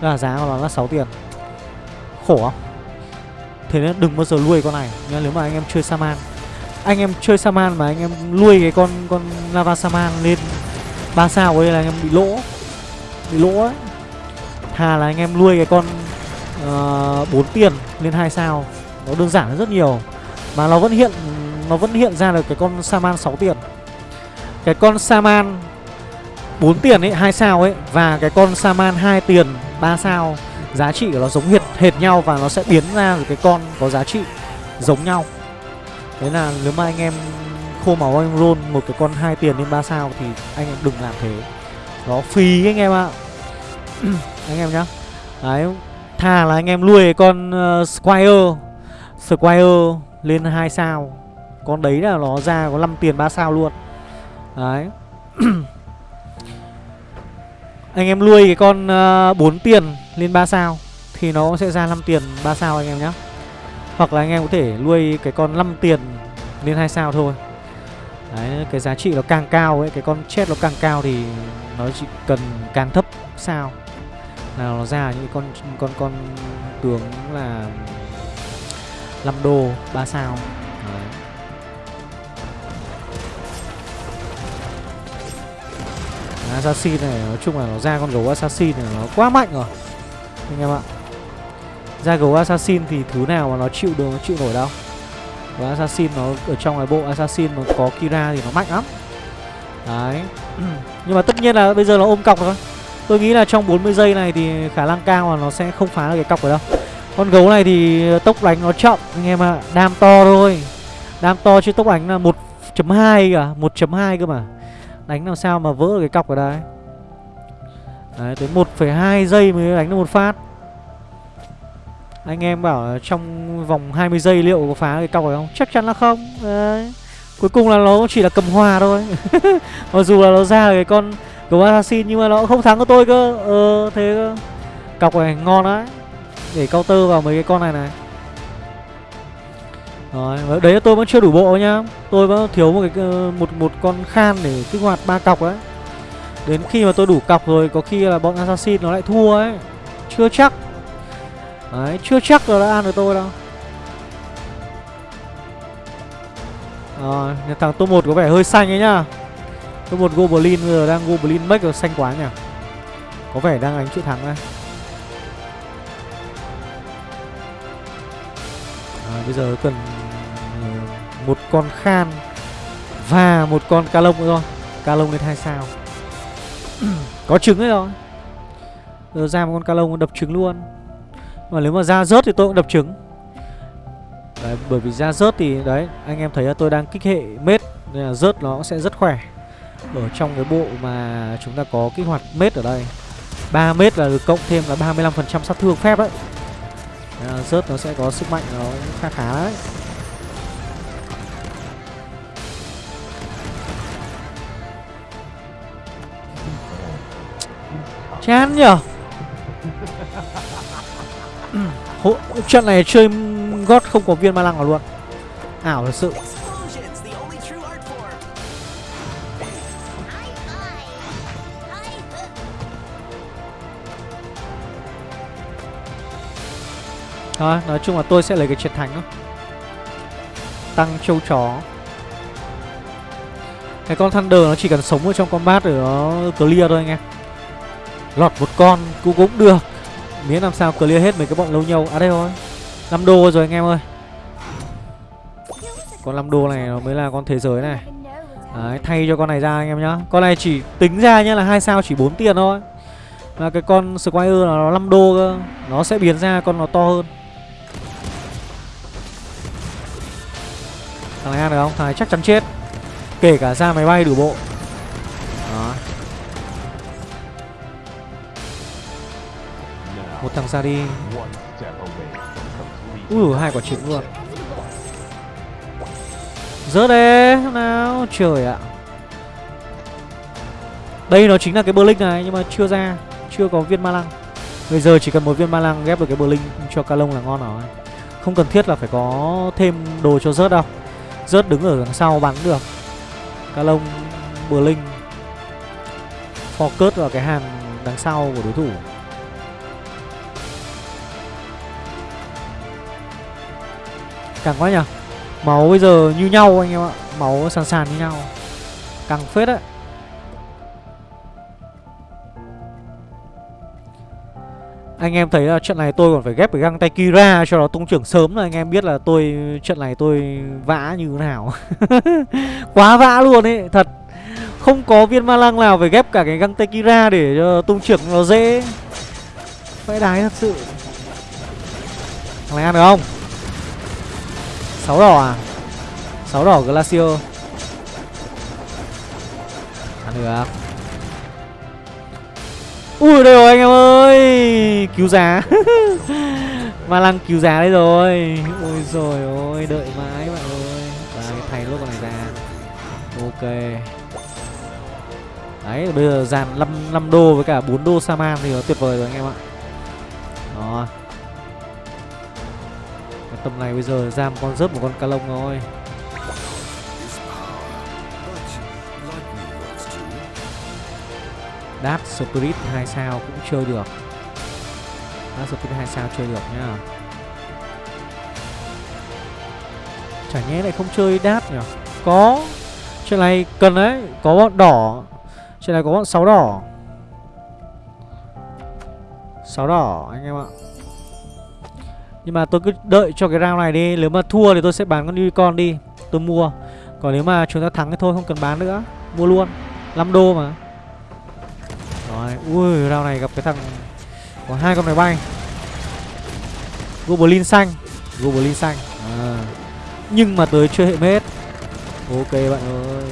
Tức là giá của nó là 6 tiền. Khổ không? Thế nên đừng bao giờ nuôi con này nhá nếu mà anh em chơi saman. Anh em chơi saman mà anh em nuôi cái con con lava saman lên 3 sao ấy là anh em bị lỗ. Bị lỗ ấy. Thà là anh em nuôi cái con ờ, uh, 4 tiền lên 2 sao. Nó đơn giản hơn rất nhiều. Mà nó vẫn hiện nó vẫn hiện ra được cái con Saman 6 tiền. Cái con Saman 4 tiền ấy, 2 sao ấy Và cái con Saman 2 tiền 3 sao Giá trị của nó giống hệt, hệt nhau Và nó sẽ biến ra được cái con có giá trị Giống nhau. Thế là nếu mà anh em khô máu anh roll một cái con 2 tiền lên 3 sao Thì anh em đừng làm thế. Nó phí anh em ạ. À. Anh em nhá. Đấy Thà là anh em nuôi con uh, Squire Squire lên 2 sao. Con đấy là nó ra có 5 tiền 3 sao luôn. Đấy. Anh em nuôi cái con ờ, uh, 4 tiền lên 3 sao Thì nó sẽ ra 5 tiền 3 sao anh em nhé Hoặc là anh em có thể nuôi cái con 5 tiền lên 2 sao thôi. Đấy, cái giá trị nó càng cao ấy, cái con chết nó càng cao thì nó chỉ cần càng thấp sao là nó ra những con con con tướng là 5 đô 3 sao. Assassin này, nói chung là nó ra con gấu Assassin này nó quá mạnh rồi. Anh em ạ. Ra gấu Assassin thì thứ nào mà nó chịu được, nó chịu nổi đâu. Và Assassin nó ở trong cái bộ Assassin mà có Kira thì nó mạnh lắm. Đấy. Nhưng mà tất nhiên là bây giờ nó ôm cọc rồi Tôi nghĩ là trong 40 giây này thì khả năng cao là nó sẽ không phá được cái cọc ở đâu. Con gấu này thì tốc đánh nó chậm, anh em ạ. Đam to thôi. Đam to chứ tốc đánh là 1.2 cả 1.2 cơ mà. Đánh làm sao mà vỡ được cái cọc ở đây? Đấy tới 1,2 giây mới đánh được một phát. Anh em bảo trong vòng 20 giây liệu có phá cái cọc này không? Chắc chắn là không. Đấy. Cuối cùng là nó chỉ là cầm hòa thôi. Mặc dù là nó ra cái con gấu assassin nhưng mà nó không thắng của tôi cơ. Ờ thế cơ. Cọc này ngon đấy. Để counter vào mấy cái con này này. Đấy, đấy tôi vẫn chưa đủ bộ nhá. Tôi vẫn thiếu một cái ờ, một một con khan để kích hoạt ba cọc đấy Đến khi mà tôi đủ cọc rồi Có khi là bọn assassin nó lại thua ấy. Chưa chắc. Đấy, chưa chắc là đã ăn được tôi đâu. Rồi, thằng top 1 có vẻ hơi xanh ấy nhá. Top 1 Goblin bây giờ đang Goblin make rồi xanh quá nhỉ. Có vẻ đang đánh chữ thắng đây. À, Bây giờ cần một con khan Và một con ca lông nữa thôi. Ca lông lên hai sao. Có trứng đấy rồi. Giờ ra một con ca lông đập trứng luôn. Mà nếu mà ra rớt thì tôi cũng đập trứng. Đấy, bởi vì ra rớt thì đấy anh em thấy là tôi đang kích hệ mết nên là rớt nó sẽ rất khỏe. Ở trong cái bộ mà chúng ta có kích hoạt mết ở đây 3 mết là được cộng thêm là 35% sát thương phép đấy. À, rớt nó sẽ có sức mạnh nó khá khá đấy. Chán nhở? Ừ, Hỗ, trận này chơi gót không có viên ma lăng nào luôn. Ảo thật sự. Thôi, nói chung là tôi sẽ lấy cái triệt thánh đó. Tăng châu chó. Cái con Thunder nó chỉ cần sống ở trong combat để nó clear thôi anh em. Lọt một con cũng cũng được. Miễn làm sao clear hết mấy cái bọn lâu nhau. À đây thôi. Năm đô rồi anh em ơi. Con năm đô này nó mới là con thế giới này. Đấy, thay cho con này ra anh em nhá. Con này chỉ tính ra nhá là hai sao chỉ 4 tiền thôi. Mà cái con Squire là nó 5 đô cơ. Nó sẽ biến ra con nó to hơn. Thằng này ăn được không? Thằng này chắc chắn chết. Kể cả ra máy bay đủ bộ. Đó. Một thằng ra đi. One step. Ui, hai quả trứng luôn. Rớt đấy nào, Trời ạ. Đây nó chính là cái Blink này, Nhưng mà chưa ra, Chưa có viên ma lăng. Bây giờ chỉ cần một viên ma lăng ghép được cái Blink cho Calong là ngon rồi. Không cần thiết là phải có thêm đồ cho rớt đâu. Rớt đứng ở đằng sau bắn được. Calong Blink Focus vào cái hàng đằng sau của đối thủ. Càng quá nhỉ Máu bây giờ như nhau anh em ạ Máu sàn sàn như nhau Càng phết đấy Anh em thấy là trận này tôi còn phải ghép cái găng tay Kira cho nó tung trưởng sớm là anh em biết là tôi trận này tôi vã như thế nào. Quá vã luôn ấy, thật. Không có viên ma lăng nào phải ghép cả cái găng tay Kira để cho tung trưởng nó dễ. Phải đái thật sự. Thằng này ăn được không? 6 đỏ à? 6 đỏ Glacier. Ăn được. Ui đây rồi anh em ơi! Cứu giá. Ma lăng cứu giá đấy rồi. Ôi rồi ôi đợi mãi bạn ơi. Và thay lốt con này ra. Ok. Đấy bây giờ dàn 5, 5 đô với cả 4 đô Saman thì nó tuyệt vời rồi anh em ạ. Đó tầm này bây giờ ra một con rớt một con ca lông thôi. Dark Spirit 2 sao cũng chơi được. Dark Spirit 2 sao chơi được nhá. Chả nhẽ lại không chơi Dark nhỉ? Có. Chuyện này cần đấy. Có bọn đỏ. Chuyện này có bọn 6 đỏ. 6 đỏ, anh em ạ. Nhưng mà tôi cứ đợi cho cái round này đi. Nếu mà thua thì tôi sẽ bán con unicorn đi. Tôi mua. Còn nếu mà chúng ta thắng thì thôi không cần bán nữa. Mua luôn. 5 đô mà. Rồi, ui, round này gặp cái thằng Có hai con máy bay. Goblin xanh. Goblin xanh. À. Nhưng mà tới chưa hệ mết Ok bạn ơi.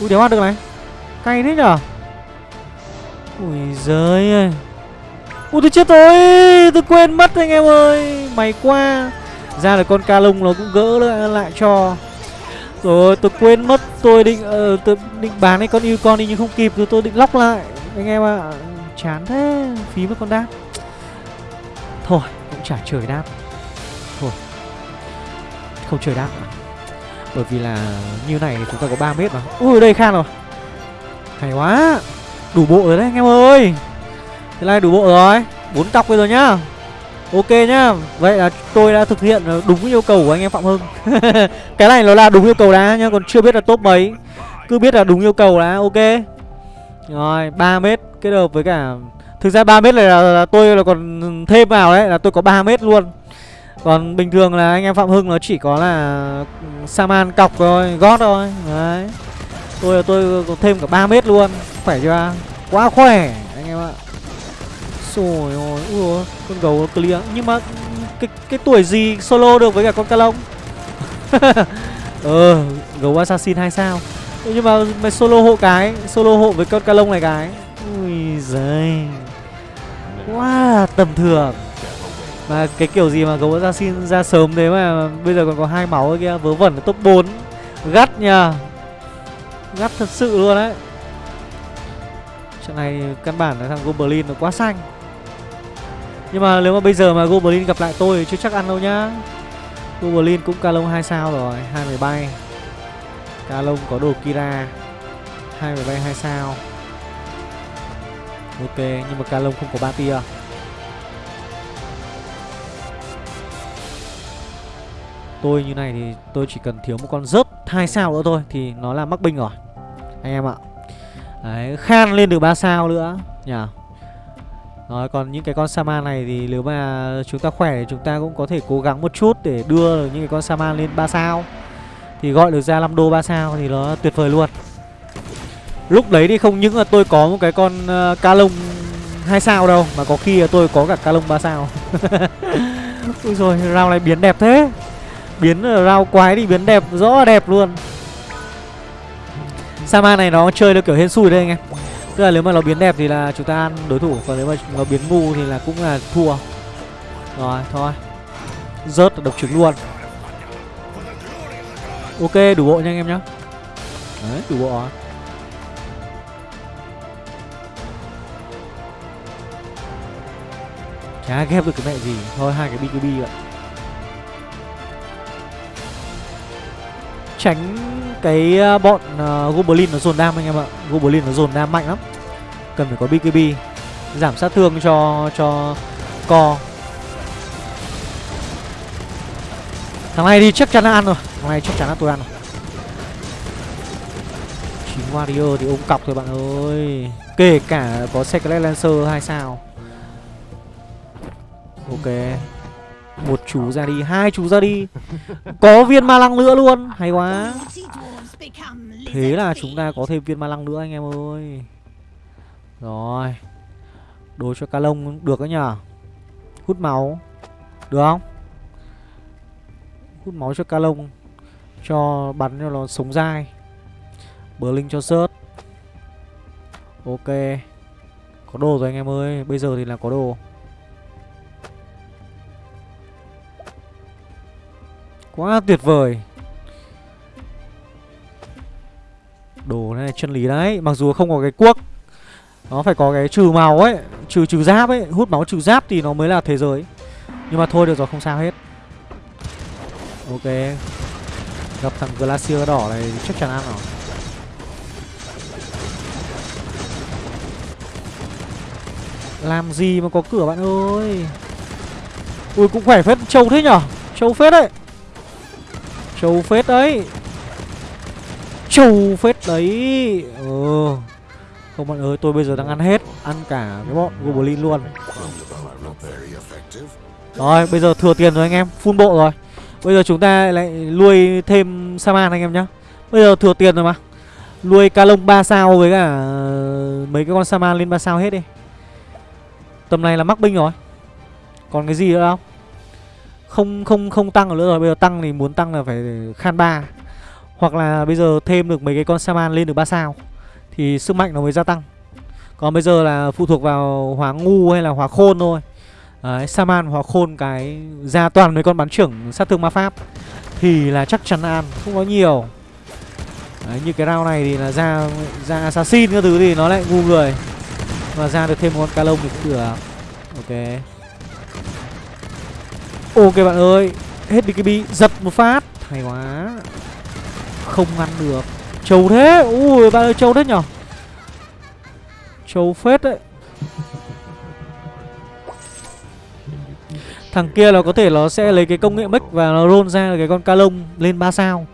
Ui, đéo ăn được này. Cay thế nhở? Ui giời ơi. Ui tôi chết rồi. Tôi quên mất anh em ơi. Mày qua Ra là con ca lông nó cũng gỡ lại, lại cho. Rồi tôi quên mất. Tôi định uh, tôi định bán cái con yêu con đi nhưng không kịp. Rồi tôi định lóc lại. Anh em ạ. À, chán thế. Phí mất con đáp. Thôi cũng chả trời đáp. Thôi. Không trời đáp. Nữa. bởi vì là như này chúng ta có 3 mét mà. Ui đây khan rồi. Hay quá. Đủ bộ rồi đấy anh em ơi thế này đủ bộ rồi. Bốn cọc bây giờ nhá. Ok nhá. Vậy là tôi đã thực hiện đúng yêu cầu của anh em Phạm Hưng. Cái này nó là đúng yêu cầu đã nhá Còn chưa biết là top mấy. Cứ biết là đúng yêu cầu đã ok. Rồi 3 mét kết hợp với cả Thực ra 3 mét này là, là tôi là còn thêm vào đấy Là tôi có 3 mét luôn. Còn bình thường là anh em Phạm Hưng nó chỉ có là ừ, Saman cọc thôi Gót thôi. Đấy. Tôi là tôi có thêm cả 3 mét luôn. Khỏe chưa? Quá khỏe anh em ạ. Rồi ôi, ui con gấu nó clear. Nhưng mà cái cái tuổi gì solo được với cả con ca lông? Ờ, gấu assassin 2 sao? Nhưng mà mày solo hộ cái Solo hộ với con ca lông này cái. Ui giời. Quá tầm thường. Mà cái kiểu gì mà gấu assassin ra sớm thế mà Bây giờ còn có hai máu kia Vớ vẩn top 4 Gắt nha Gắt thật sự luôn đấy. Trận này căn bản là thằng Goblin nó quá xanh nhưng mà nếu mà bây giờ mà Goblin gặp lại tôi thì chưa chắc ăn đâu nhá. Goblin cũng Kalong 2 sao rồi, hai máy bay. Kalong có đồ Kira, hai máy bay 2 sao. Ok, nhưng mà Kalong không có ba tia. Tôi như này thì tôi chỉ cần thiếu một con rớt hai sao nữa thôi Thì nó là mắc binh rồi. Anh em ạ. Đấy, Khan lên được 3 sao nữa Nhỉ? Rồi còn những cái con Saman này thì nếu mà chúng ta khỏe thì chúng ta cũng có thể cố gắng một chút để đưa những cái con Saman lên 3 sao. Thì gọi được ra 5 đô 3 sao thì nó tuyệt vời luôn. Lúc đấy thì không những là tôi có một cái con uh, ca lông 2 sao đâu Mà có khi là tôi có cả ca lông 3 sao. Úi rồi round này biến đẹp thế. Biến ờ, round quái thì biến đẹp rõ đẹp luôn. Sama này nó chơi được kiểu hên xui đây anh em. Tức là nếu mà nó biến đẹp thì là chúng ta ăn đối thủ Còn nếu mà nó biến ngu thì là cũng là thua. Rồi thôi. Rớt độc trứng luôn. Ok đủ bộ nha anh em nhá. Đấy đủ bộ rồi Chả ghép được cái mẹ gì. Thôi hai cái BKB vậy. Tránh cái ờ, bọn uh, Goblin nó dồn đam anh em ạ. Goblin nó dồn đam mạnh lắm. Cần phải có BKB Giảm sát thương cho cho co. Thằng này thì chắc chắn là ăn rồi. Thằng này chắc chắn là tôi ăn rồi. Chín Warrior thì ôm cọc thôi bạn ơi. Kể cả có Secret Lancer hay sao. Ok. Một chú ra đi hai chú ra đi. Có viên ma lăng nữa luôn. Hay quá thế là chúng ta có thêm viên ma lăng nữa anh em ơi. Rồi. Đồ cho ca lông được đấy nhở hút máu. Được không? Hút máu cho ca lông. Cho bắn cho nó sống dai. Bờ linh cho sớt Ok. Có đồ rồi anh em ơi. Bây giờ thì là có đồ. Quá tuyệt vời. Đồ này chân lý đấy. Mặc dù không có cái cuốc, Nó phải có cái trừ màu ấy, Trừ trừ giáp ấy. Hút máu trừ giáp thì nó mới là thế giới. Nhưng mà thôi, được rồi, không sao hết. Ok. Gặp thằng Glacier đỏ này chắc chắn ăn rồi. Làm gì mà có cửa bạn ơi? Ui, cũng khỏe phết. Trâu thế nhở? Trâu phết đấy. Trâu phết đấy châu phết đấy. Ừ. Không bạn ơi, tôi bây giờ đang ăn hết, Ăn cả cái bọn Goblin luôn. Rồi, bây giờ thừa tiền rồi anh em, Full bộ rồi. Bây giờ chúng ta lại nuôi thêm Saman anh em nhá. Bây giờ thừa tiền rồi mà. Nuôi ca lông 3 sao với cả Mấy cái con Saman lên 3 sao hết đi. Tầm này là mắc binh rồi. Còn cái gì nữa không? Không không không tăng nữa rồi. Bây giờ tăng thì muốn tăng là phải khan ba. Hoặc là bây giờ thêm được mấy cái con Saman lên được 3 sao Thì sức mạnh nó mới gia tăng. Còn bây giờ là phụ thuộc vào hóa ngu hay là hóa khôn thôi. Đấy, Saman hóa khôn cái ra toàn mấy con bắn trưởng sát thương ma pháp Thì là chắc chắn ăn, không có nhiều. Đấy, như cái round này thì là ra ra assassin các thứ thì nó lại ngu người. Mà ra được thêm một con ca lông thì cũng được. Ok. Ok bạn ơi Hết BKB giật một phát. Hay quá. Không ngăn được. Trâu thế. Ui, ba ơi trâu thế nhở? Trâu phết đấy. Thằng kia là có thể nó sẽ lấy cái công nghệ mic và nó roll ra cái con ca lông lên 3 sao.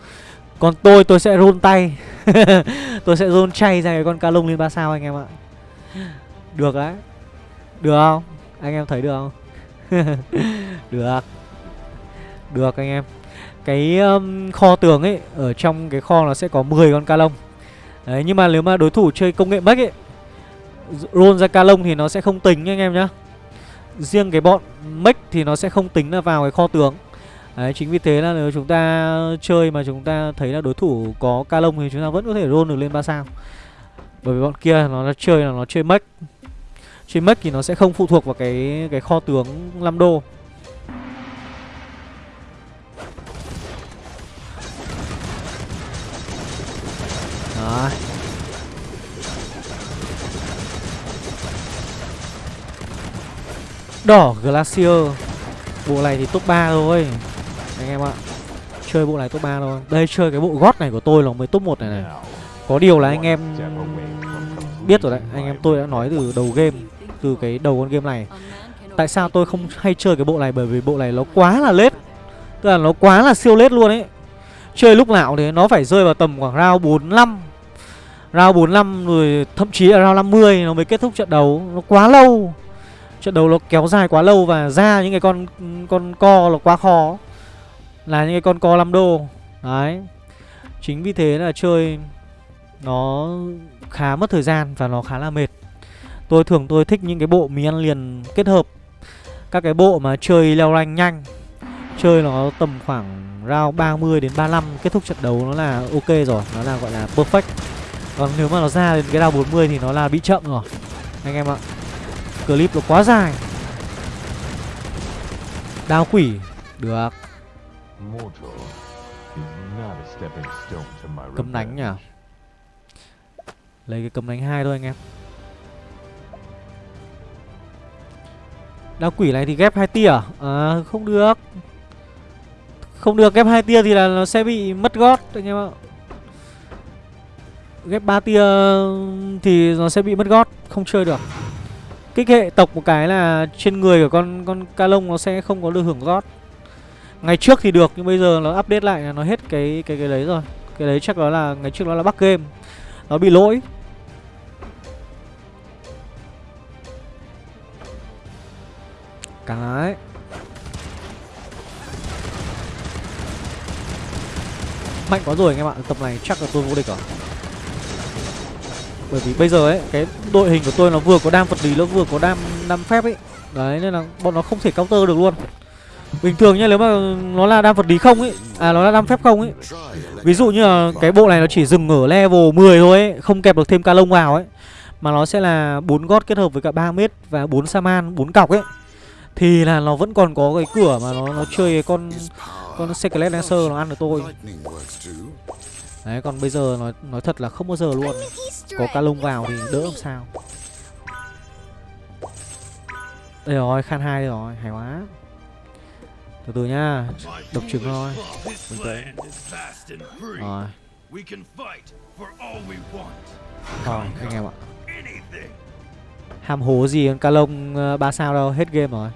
Còn tôi tôi sẽ roll tay. Tôi sẽ roll chay ra cái con ca lông lên 3 sao anh em ạ. Được đấy Được không? Anh em thấy được không? được. Được anh em. Cái um, kho tường ấy Ở trong cái kho nó sẽ có 10 con ca lông. Đấy nhưng mà nếu mà đối thủ chơi công nghệ mech ấy Roll ra ca lông thì nó sẽ không tính nha anh em nhá. Riêng cái bọn mech thì nó sẽ không tính là vào cái kho tường. Đấy, chính vì thế là nếu chúng ta chơi mà chúng ta thấy là đối thủ có ca lông thì chúng ta vẫn có thể roll được lên 3 sao. Bởi vì bọn kia nó là chơi là nó chơi mech Chơi mech thì nó sẽ không phụ thuộc vào cái cái kho tướng 5 đô. Đó Đỏ Glacier. Bộ này thì top 3 thôi. Anh em ạ. Chơi bộ này top 3 thôi. Đây, chơi cái bộ gót này của tôi là mới top 1 này này. Có điều là anh em biết rồi đấy. Anh em tôi đã nói từ đầu game, Từ cái đầu con game này. Tại sao tôi không hay chơi cái bộ này? Bởi vì bộ này nó quá là lết. Tức là nó quá là siêu lết luôn ấy. Chơi lúc nào thì nó phải rơi vào tầm khoảng round 45 Round 45 rồi, thậm chí là round 50 nó mới kết thúc trận đấu. Nó quá lâu. Trận đấu nó kéo dài quá lâu và ra những cái con con co là quá khó. Là những cái con co 5 đô. Đấy. Chính vì thế là chơi Nó khá mất thời gian và nó khá là mệt. Tôi thường tôi thích những cái bộ mì ăn liền kết hợp. Các cái bộ mà chơi leo rank nhanh. Chơi nó tầm khoảng round 30 đến 35 Kết thúc trận đấu nó là ok rồi. Nó là gọi là perfect. Còn nếu mà nó ra đến cái round 40 thì nó là bị chậm rồi. Anh em ạ. Clip nó quá dài. Đao quỷ. Được. Cấm đánh nhỉ. Lấy cái cấm đánh hai thôi anh em. Đao quỷ này thì ghép hai tia à? à không được. Không được ghép hai tia thì là nó sẽ bị mất gót anh em ạ Ghép ba tia thì nó sẽ bị mất gót, Không chơi được. Kích hệ tộc một cái là trên người của con con ca lông nó sẽ không có được hưởng gót. Ngày trước thì được, nhưng bây giờ nó update lại là nó hết cái cái cái đấy rồi. Cái đấy chắc đó là, ngày trước nó là bug game. Nó bị lỗi. Cái. Mạnh quá rồi anh em ạ, Tập này chắc là tôi vô địch rồi. Bởi vì bây giờ ấy Cái đội hình của tôi nó vừa có đam vật lý Nó vừa có đam đam phép ấy. Đấy nên là bọn nó không thể counter được luôn. Bình thường nhá nếu mà nó là đam vật lý không ấy À nó là đam phép không ấy. Ví dụ như là cái bộ này nó chỉ dừng ở level 10 thôi ấy Không kẹp được thêm ca lông vào ấy mà nó sẽ là bốn gót kết hợp với cả 3 mét và bốn saman, bốn cọc ấy. Thì là nó vẫn còn có cái cửa mà nó nó chơi cái con con Secret Lancer nó ăn được tôi. Đấy còn bây giờ nói nói thật là không bao giờ luôn. Có ca lông vào thì đỡ làm sao. Đây rồi, khan hai đây rồi, hay quá. Từ từ nhá, độc trứng thôi. Rồi, thôi anh em ạ. Ham hố gì con ca lông ờ, ba sao đâu, hết game rồi.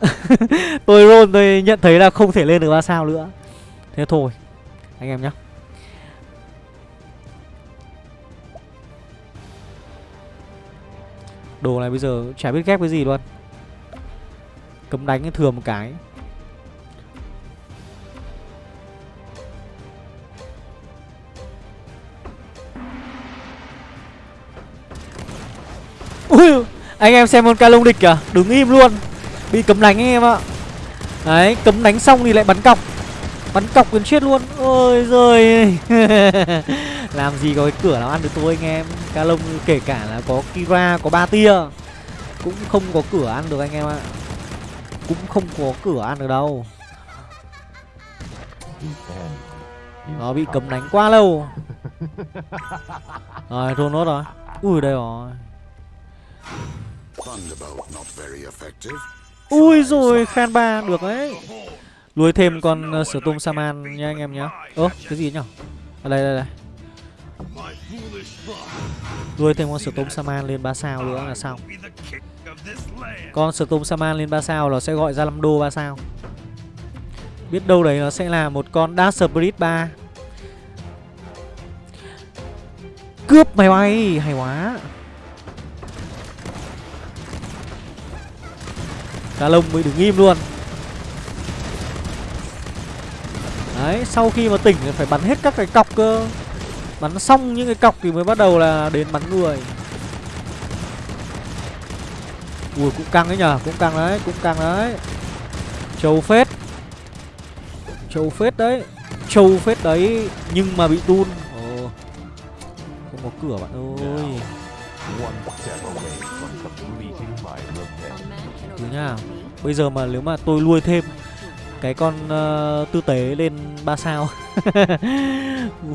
tôi roll tôi nhận thấy là không thể lên được ba sao nữa. Thế thôi, anh em nhá. Đồ này bây giờ chả biết ghép cái gì luôn. Cấm đánh thừa một cái. Ui, anh em xem con ca lông địch kìa, đứng im luôn. Bị cấm đánh anh em ạ. Đấy, cấm đánh xong thì lại bắn cọc. Bắn cọc gần chết luôn. Ôi giời. Làm gì có cái cửa nào ăn được tôi anh em. Ca lông kể cả là có Kira, có ba tia cũng không có cửa ăn được anh em ạ. Cũng không có cửa ăn được đâu. Nó bị cấm đánh quá lâu. Rồi, thua nốt rồi. Ui đây rồi. Ui rồi khan ba được đấy Nuôi thêm con uh, Storm Saman nha anh em nhá Ơ cái gì nhở Ở đây đây đây Nuôi thêm con Storm Saman lên 3 sao nữa là xong. Con Storm Saman lên 3 sao nó sẽ gọi ra 5 đô 3 sao. Biết đâu đấy nó sẽ là một con Dash Spirit 3 Cướp máy bay, Hay quá. Cá lông mới đứng im luôn. Đấy, sau khi mà tỉnh thì phải bắn hết các cái cọc cơ. Bắn xong những cái cọc thì mới bắt đầu là đến bắn người. Ui cũng căng đấy nhở Cũng căng đấy Cũng căng đấy. Châu phết. Châu phết đấy. Châu phết đấy Nhưng mà bị tun Ồ. Không có cửa bạn ơi. Thứ nha. Bây giờ mà nếu mà tôi nuôi thêm cái con uh, tư tế lên 3 sao.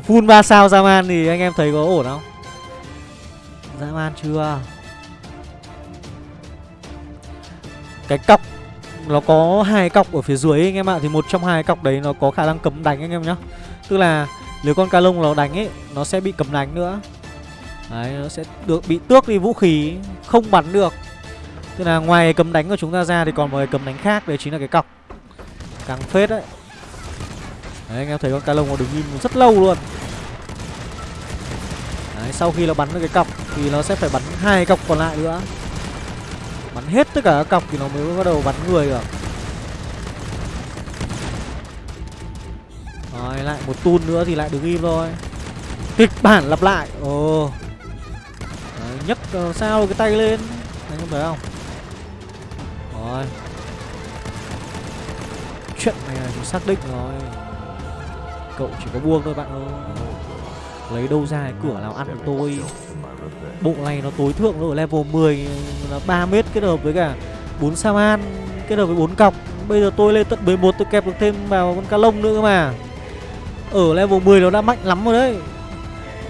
Full 3 sao Zaman thì anh em thấy có ổn không? Zaman chưa? Cái cọc Nó có hai cọc ở phía dưới anh em ạ Thì một trong hai cọc đấy nó có khả năng cấm đánh anh em nhá. Tức là nếu con ca lông nó đánh ấy Nó sẽ bị cấm đánh nữa. Đấy nó sẽ được bị tước đi vũ khí Không bắn được. Tức là ngoài cấm đánh của chúng ta ra thì còn một cái cấm đánh khác Đấy chính là cái cọc. Càng phết đấy. Đấy anh em thấy con cá lông nó đứng im rất lâu luôn. Đấy sau khi nó bắn được cái cọc Thì nó sẽ phải bắn hai cọc còn lại nữa. Bắn hết tất cả các cọc thì nó mới bắt đầu bắn người được. Rồi lại một tun nữa thì lại đứng im thôi. Kịch bản lặp lại. Ồ. Đấy, nhấc ờ, sao cái tay lên. Anh em thấy không? Rồi. Chuyện này là mình xác định rồi Cậu chỉ có buông thôi bạn ơi Lấy đâu ra cái cửa nào ăn của tôi Bộ này nó tối thượng rồi level 10 là 3 mét kết hợp với cả 4 Saman kết hợp với 4 cọc. Bây giờ tôi lên tận 11 tôi kẹp được thêm vào con cá lông nữa cơ mà. Ở level 10 nó đã mạnh lắm rồi đấy.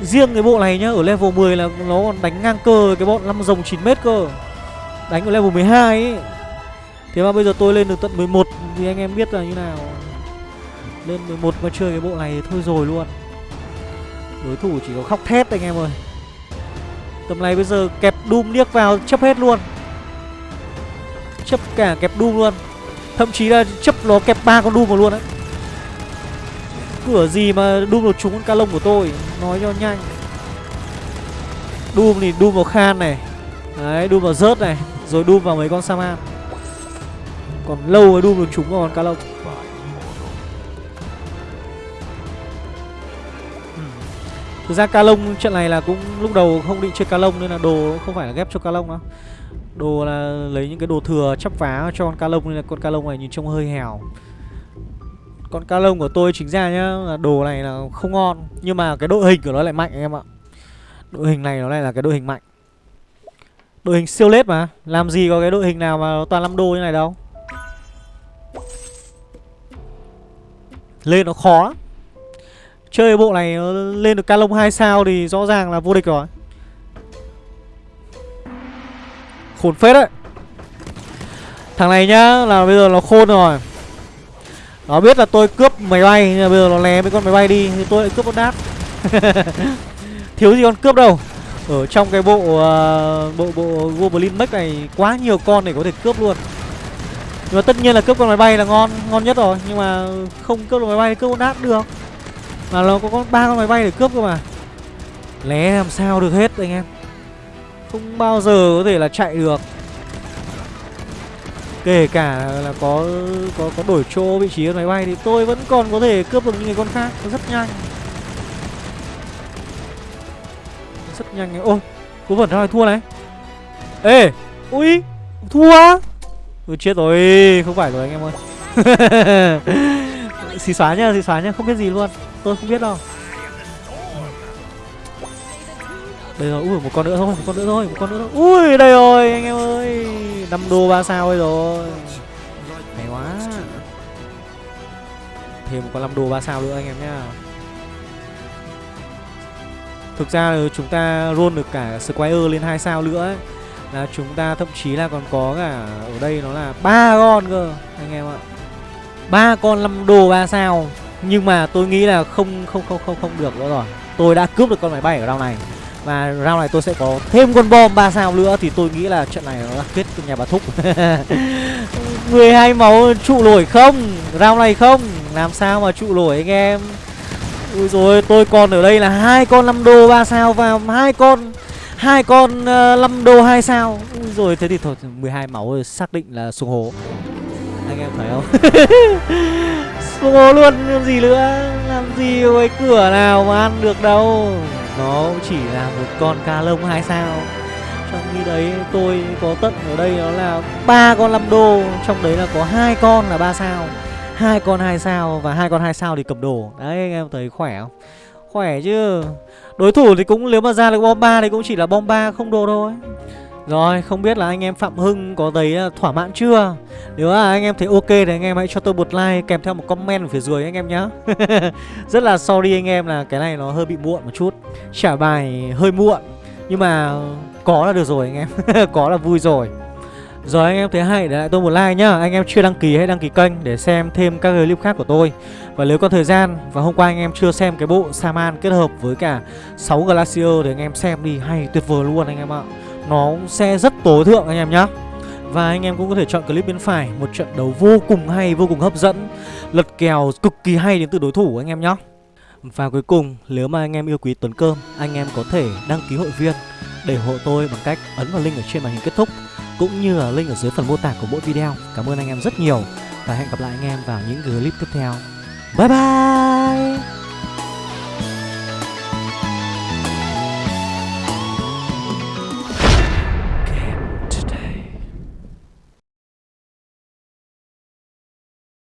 Riêng cái bộ này nhá, ở level 10 là nó còn đánh ngang cơ với cái bọn 5 rồng 9 mét cơ. Đánh ở level 12 ấy. Thế mà bây giờ tôi lên được tận 11 thì anh em biết là như nào. Lên 11 mà chơi cái bộ này thôi rồi luôn. Đối thủ chỉ có khóc thét anh em ơi. Tầm này bây giờ kẹp Doom liếc vào chấp hết luôn Chấp cả kẹp Doom luôn Thậm chí là chấp nó kẹp ba con Doom vào luôn đấy Cửa gì mà Doom được trúng con ca lông của tôi, Nói cho nhanh Doom thì Doom vào Khan này Đấy, Doom vào rớt này, Rồi Doom vào mấy con Saman còn lâu mới Doom được trúng vào con ca lông Thực ra cá lông, trận này là cũng lúc đầu không định chơi cá lông nên là đồ không phải là ghép cho cá lông đâu. Đồ là lấy những cái đồ thừa chắp vá cho con cá lông nên là con cá lông này nhìn trông hơi hèo. Con cá lông của tôi chính ra nhá, là đồ này là không ngon, nhưng mà cái đội hình của nó lại mạnh em ạ. Đội hình này nó lại là cái đội hình mạnh. Đội hình siêu lết mà, Làm gì có cái đội hình nào mà toàn 5 đô như này đâu Lên nó khó. Lắm Chơi bộ này nó lên được ca lông 2 sao thì rõ ràng là vô địch rồi. Khốn phết đấy. Thằng này nhá là bây giờ nó khôn rồi. Nó biết là tôi cướp máy bay Nhưng mà bây giờ nó lé mấy con máy bay đi Thì tôi lại cướp con đáp. Thiếu gì con cướp đâu. Ở trong cái bộ uh, Bộ bộ Goblin Mech này Quá nhiều con để có thể cướp luôn. Nhưng mà tất nhiên là cướp con máy bay là ngon Ngon nhất rồi. Nhưng mà không cướp được máy bay cướp con đát được. Mà nó có con ba con máy bay để cướp cơ mà. Lé làm sao được hết anh em. Không bao giờ có thể là chạy được. Kể cả là có có có đổi chỗ vị trí con máy bay thì tôi vẫn còn có thể cướp được những người con khác. Rất nhanh. Rất nhanh. Ôi, cố vẩn ra thua này. Ê, ui, thua á. Ui chết rồi, không phải rồi anh em ơi. xì xóa nhá, xì xóa nhá, không biết gì luôn. Tôi không biết đâu. Đây rồi, ui một con nữa thôi, một con nữa thôi, một con nữa thôi. Ui đây rồi anh em ơi. 5 đô 3 sao ấy rồi. Hay quá. Thêm một con 5 đô 3 sao nữa anh em nhá. Thực ra chúng ta roll được cả Squire lên 2 sao nữa ấy. Là chúng ta thậm chí là còn có cả ở đây nó là ba con cơ, anh em ạ. ba con 5 đô 3 sao. Nhưng mà tôi nghĩ là không không không không không được nữa rồi. Tôi đã cướp được con máy bay ở round này. Và round này tôi sẽ có thêm con bom 3 sao nữa Thì tôi nghĩ là trận này nó là kết nhà bà Thúc 12 máu trụ nổi không Round này không Làm sao mà trụ nổi anh em Ui rồi tôi còn ở đây là hai con 5 đô 3 sao Và hai con hai con ờ, uh, 5 đô 2 sao? Rồi thế thì thôi 12 máu rồi xác định là xuống hố. Anh em thấy không? Xuống hố luôn làm gì nữa? Làm gì với cái cửa nào mà ăn được đâu? Nó chỉ là một con ca lông hai sao. Trong khi đấy tôi có tận ở đây nó là ba con 5 đô. Trong đấy là có hai con là ba sao. Hai con hai sao và hai con hai sao thì cầm đồ. Đấy anh em thấy khỏe không? Khỏe chứ. Đối thủ thì cũng nếu mà ra được bom ba thì cũng chỉ là bom ba không đồ thôi. Rồi, không biết là anh em Phạm Hưng có thấy à, thỏa mãn chưa? Nếu là anh em thấy ok thì anh em hãy cho tôi một like kèm theo một comment ở phía dưới anh em nhé Rất là sorry anh em là cái này nó hơi bị muộn một chút. Trả bài hơi muộn. Nhưng mà có là được rồi anh em. Có là vui rồi rồi anh em thấy hay để lại tôi một like nhá. Anh em chưa đăng ký hãy đăng ký kênh để xem thêm các clip khác của tôi. Và nếu có thời gian Và hôm qua anh em chưa xem cái bộ Saman kết hợp với cả 6 Glacier Thì anh em xem đi hay tuyệt vời luôn anh em ạ. Nó sẽ rất tối thượng anh em nhá. Và anh em cũng có thể chọn clip bên phải Một trận đấu vô cùng hay, vô cùng hấp dẫn Lật kèo cực kỳ hay đến từ đối thủ anh em nhá. Và cuối cùng, nếu mà anh em yêu quý Tuấn Cơm Anh em có thể đăng ký hội viên. Để hộ tôi bằng cách ấn vào link ở trên màn hình kết thúc, Cũng như là link ở dưới phần mô tả của mỗi video. Cảm ơn anh em rất nhiều Và hẹn gặp lại anh em vào những clip tiếp theo. Bye bye!